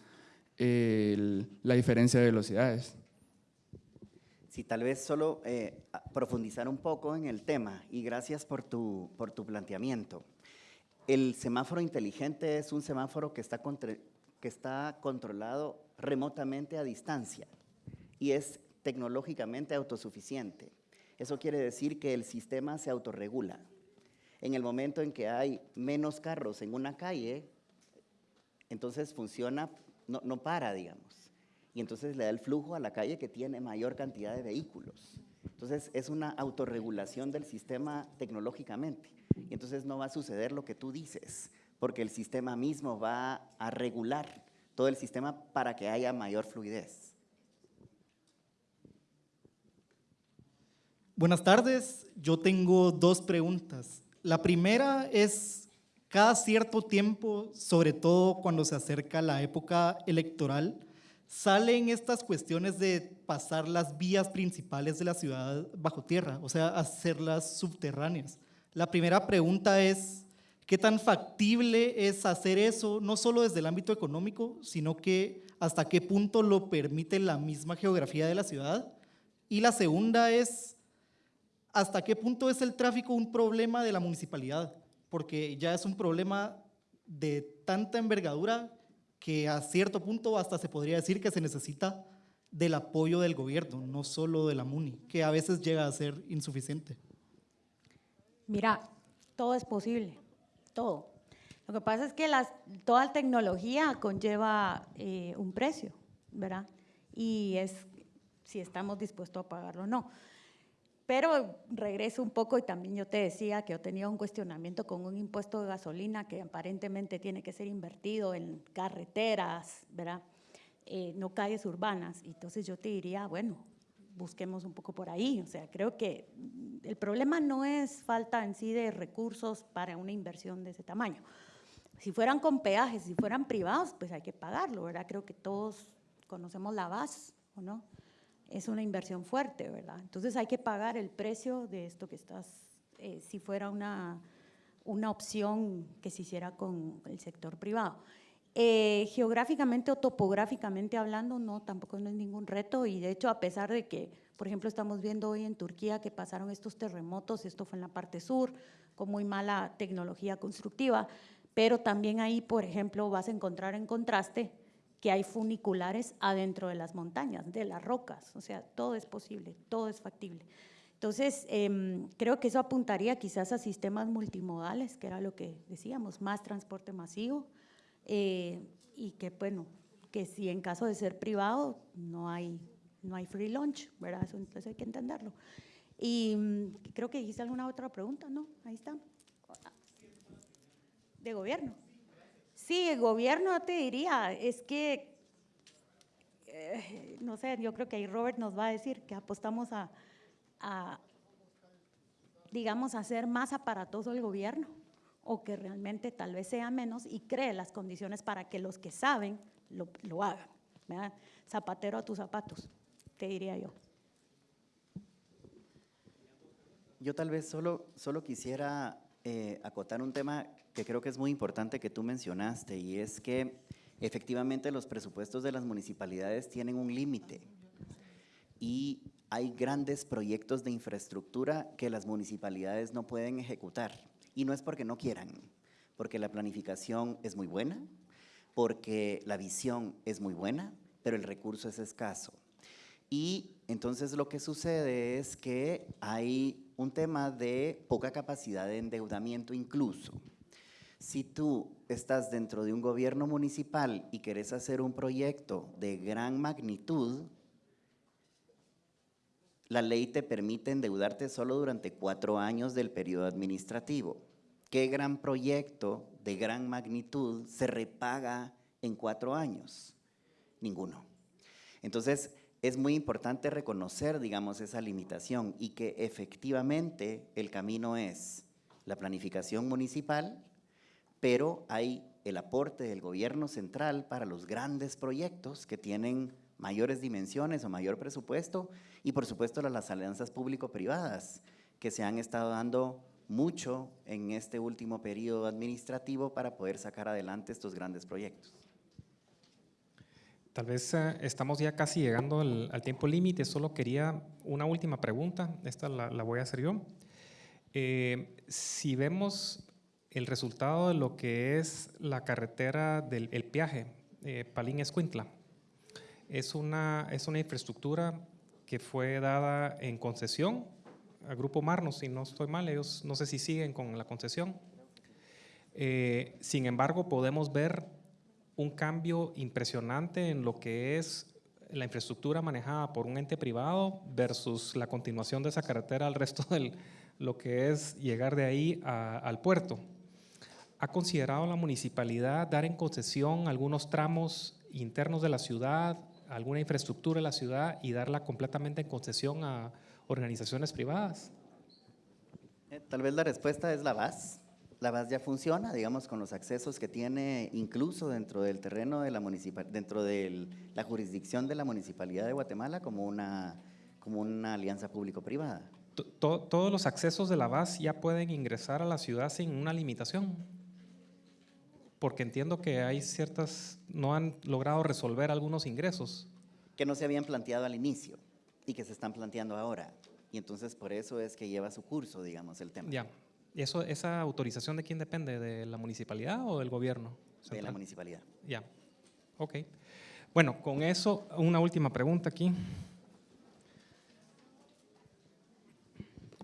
la diferencia de velocidades. Sí, tal vez solo eh, profundizar un poco en el tema y gracias por tu, por tu planteamiento. El semáforo inteligente es un semáforo que está, que está controlado remotamente a distancia y es tecnológicamente autosuficiente. Eso quiere decir que el sistema se autorregula. En el momento en que hay menos carros en una calle, entonces funciona, no, no para, digamos. Y entonces le da el flujo a la calle que tiene mayor cantidad de vehículos. Entonces es una autorregulación del sistema tecnológicamente. Y entonces no va a suceder lo que tú dices, porque el sistema mismo va a regular todo el sistema para que haya mayor fluidez. Buenas tardes, yo tengo dos preguntas. La primera es, cada cierto tiempo, sobre todo cuando se acerca la época electoral, salen estas cuestiones de pasar las vías principales de la ciudad bajo tierra, o sea, hacerlas subterráneas. La primera pregunta es, ¿qué tan factible es hacer eso, no solo desde el ámbito económico, sino que hasta qué punto lo permite la misma geografía de la ciudad? Y la segunda es, ¿hasta qué punto es el tráfico un problema de la municipalidad? Porque ya es un problema de tanta envergadura que a cierto punto hasta se podría decir que se necesita del apoyo del gobierno, no solo de la MUNI, que a veces llega a ser insuficiente. Mira, todo es posible, todo. Lo que pasa es que las, toda tecnología conlleva eh, un precio, ¿verdad? Y es si estamos dispuestos a pagarlo o no. Pero regreso un poco y también yo te decía que yo tenía un cuestionamiento con un impuesto de gasolina que aparentemente tiene que ser invertido en carreteras, ¿verdad? Eh, no calles urbanas. Entonces yo te diría, bueno, busquemos un poco por ahí. O sea, creo que el problema no es falta en sí de recursos para una inversión de ese tamaño. Si fueran con peajes, si fueran privados, pues hay que pagarlo, ¿verdad? Creo que todos conocemos la base, ¿o no? Es una inversión fuerte, ¿verdad? Entonces hay que pagar el precio de esto que estás, eh, si fuera una, una opción que se hiciera con el sector privado. Eh, geográficamente o topográficamente hablando, no, tampoco no es ningún reto y de hecho a pesar de que, por ejemplo, estamos viendo hoy en Turquía que pasaron estos terremotos, esto fue en la parte sur, con muy mala tecnología constructiva, pero también ahí, por ejemplo, vas a encontrar en contraste que hay funiculares adentro de las montañas, de las rocas, o sea, todo es posible, todo es factible. Entonces, em, creo que eso apuntaría quizás a sistemas multimodales, que era lo que decíamos, más transporte masivo, eh, y que, bueno, que si en caso de ser privado no hay, no hay free lunch, ¿verdad? Eso entonces hay que entenderlo. Y mm, creo que hice alguna otra pregunta, ¿no? Ahí está. De gobierno. Sí, el gobierno te diría, es que, eh, no sé, yo creo que ahí Robert nos va a decir que apostamos a, digamos, a hacer más aparatoso el gobierno o que realmente tal vez sea menos y cree las condiciones para que los que saben lo, lo hagan. Zapatero a tus zapatos, te diría yo. Yo tal vez solo, solo quisiera eh, acotar un tema que creo que es muy importante que tú mencionaste y es que efectivamente los presupuestos de las municipalidades tienen un límite y hay grandes proyectos de infraestructura que las municipalidades no pueden ejecutar y no es porque no quieran, porque la planificación es muy buena, porque la visión es muy buena, pero el recurso es escaso. Y entonces lo que sucede es que hay un tema de poca capacidad de endeudamiento incluso. Si tú estás dentro de un gobierno municipal y querés hacer un proyecto de gran magnitud, la ley te permite endeudarte solo durante cuatro años del periodo administrativo. ¿Qué gran proyecto de gran magnitud se repaga en cuatro años? Ninguno. Entonces, es muy importante reconocer, digamos, esa limitación y que efectivamente el camino es la planificación municipal, pero hay el aporte del gobierno central para los grandes proyectos que tienen mayores dimensiones o mayor presupuesto y por supuesto las alianzas público-privadas que se han estado dando mucho en este último periodo administrativo para poder sacar adelante estos grandes proyectos. Tal vez eh, estamos ya casi llegando al, tiempo límite, solo quería una última pregunta, esta la, voy a hacer yo. Eh, si vemos el resultado de lo que es la carretera del el Piaje, eh, Palín-Escuintla, es una, es una infraestructura que fue dada en concesión al Grupo Marnos, si no estoy mal, ellos no sé si siguen con la concesión. sin embargo, podemos ver un cambio impresionante en lo que es la infraestructura manejada por un ente privado versus la continuación de esa carretera al resto de lo que es llegar de ahí al puerto. ¿Ha considerado la municipalidad dar en concesión algunos tramos internos de la ciudad, alguna infraestructura de la ciudad y darla completamente en concesión a organizaciones privadas? Eh, tal vez la respuesta es la VAS la base ya funciona, digamos, con los accesos que tiene incluso dentro del terreno de la municipal, dentro de la jurisdicción de la Municipalidad de Guatemala como una, como una alianza público-privada. ¿Todos los accesos de la base ya pueden ingresar a la ciudad sin una limitación? Porque entiendo que hay ciertas, no han logrado resolver algunos ingresos. Que no se habían planteado al inicio y que se están planteando ahora. Y entonces por eso es que lleva su curso, digamos, el tema. Ya. ¿Y eso, esa autorización de quién depende? ¿De la municipalidad o del gobierno? De la municipalidad. Ya, ok. Bueno, con eso, una última pregunta aquí.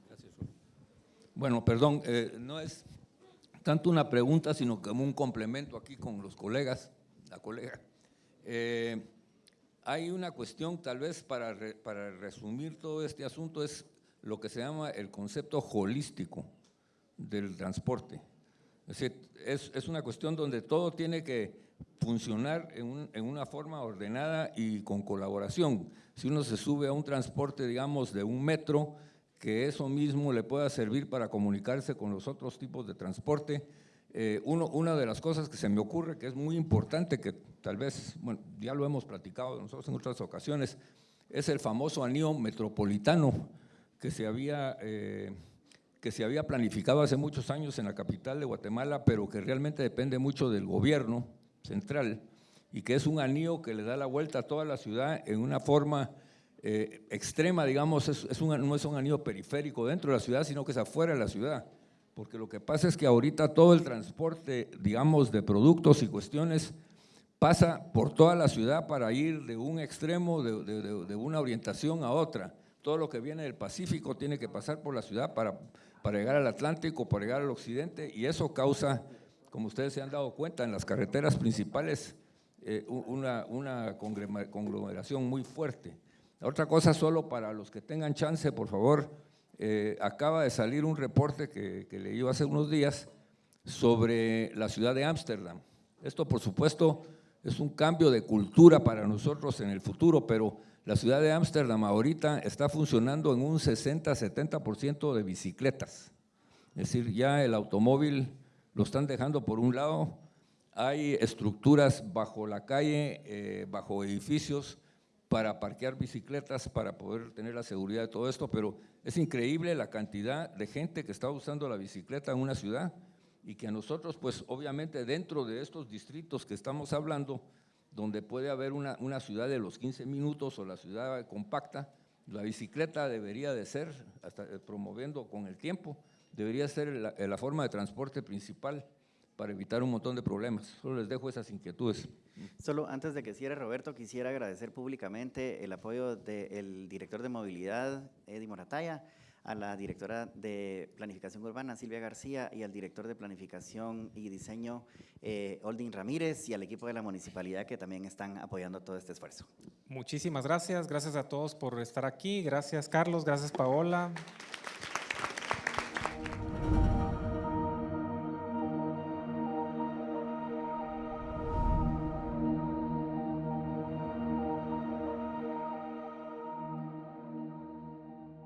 Gracias. Bueno, perdón, eh, no es tanto una pregunta, sino como un complemento aquí con los colegas, la colega. Eh, hay una cuestión, tal vez para, re- para resumir todo este asunto, es lo que se llama el concepto holístico del transporte. Es decir, es, es una cuestión donde todo tiene que funcionar en, un- en una forma ordenada y con colaboración. Si uno se sube a un transporte, digamos, de un metro, que eso mismo le pueda servir para comunicarse con los otros tipos de transporte. Eh, una de las cosas que se me ocurre que es muy importante, que tal vez, bueno, ya lo hemos platicado nosotros en otras ocasiones, es el famoso anillo metropolitano que se había, eh, que se había planificado hace muchos años en la capital de Guatemala, pero que realmente depende mucho del gobierno central y que es un anillo que le da la vuelta a toda la ciudad en una forma eh, extrema, digamos, es, no es un anillo periférico dentro de la ciudad, sino que es afuera de la ciudad. Porque lo que pasa es que ahorita todo el transporte, digamos, de productos y cuestiones pasa por toda la ciudad para ir de un extremo, de, una orientación a otra. Todo lo que viene del Pacífico tiene que pasar por la ciudad para, llegar al Atlántico, para llegar al occidente, y eso causa, como ustedes se han dado cuenta, en las carreteras principales, eh, una, una conglomeración muy fuerte. Otra cosa, solo para los que tengan chance, por favor, eh, acaba de salir un reporte que, que leí hace unos días sobre la ciudad de Ámsterdam. Esto, por supuesto, es un cambio de cultura para nosotros en el futuro, pero la ciudad de Ámsterdam ahorita está funcionando en un 60-70% de bicicletas. Es decir, ya el automóvil lo están dejando por un lado, hay estructuras bajo la calle, eh, bajo edificios para parquear bicicletas, para poder tener la seguridad de todo esto, pero es increíble la cantidad de gente que está usando la bicicleta en una ciudad y que a nosotros, pues obviamente dentro de estos distritos que estamos hablando, donde puede haber una, una ciudad de los 15 minutos o la ciudad compacta, la bicicleta debería de ser, hasta eh, promoviendo con el tiempo, debería ser la, la forma de transporte principal para evitar un montón de problemas. Solo les dejo esas inquietudes. Solo antes de que cierre Roberto, quisiera agradecer públicamente el apoyo del director de movilidad, Eddie Morataya, a la directora de Planificación Urbana, Silvia García, y al director de Planificación y Diseño, eh, Oldin Ramírez, y al equipo de la municipalidad que también están apoyando todo este esfuerzo. Muchísimas gracias, gracias a todos por estar aquí, gracias Carlos, gracias Paola,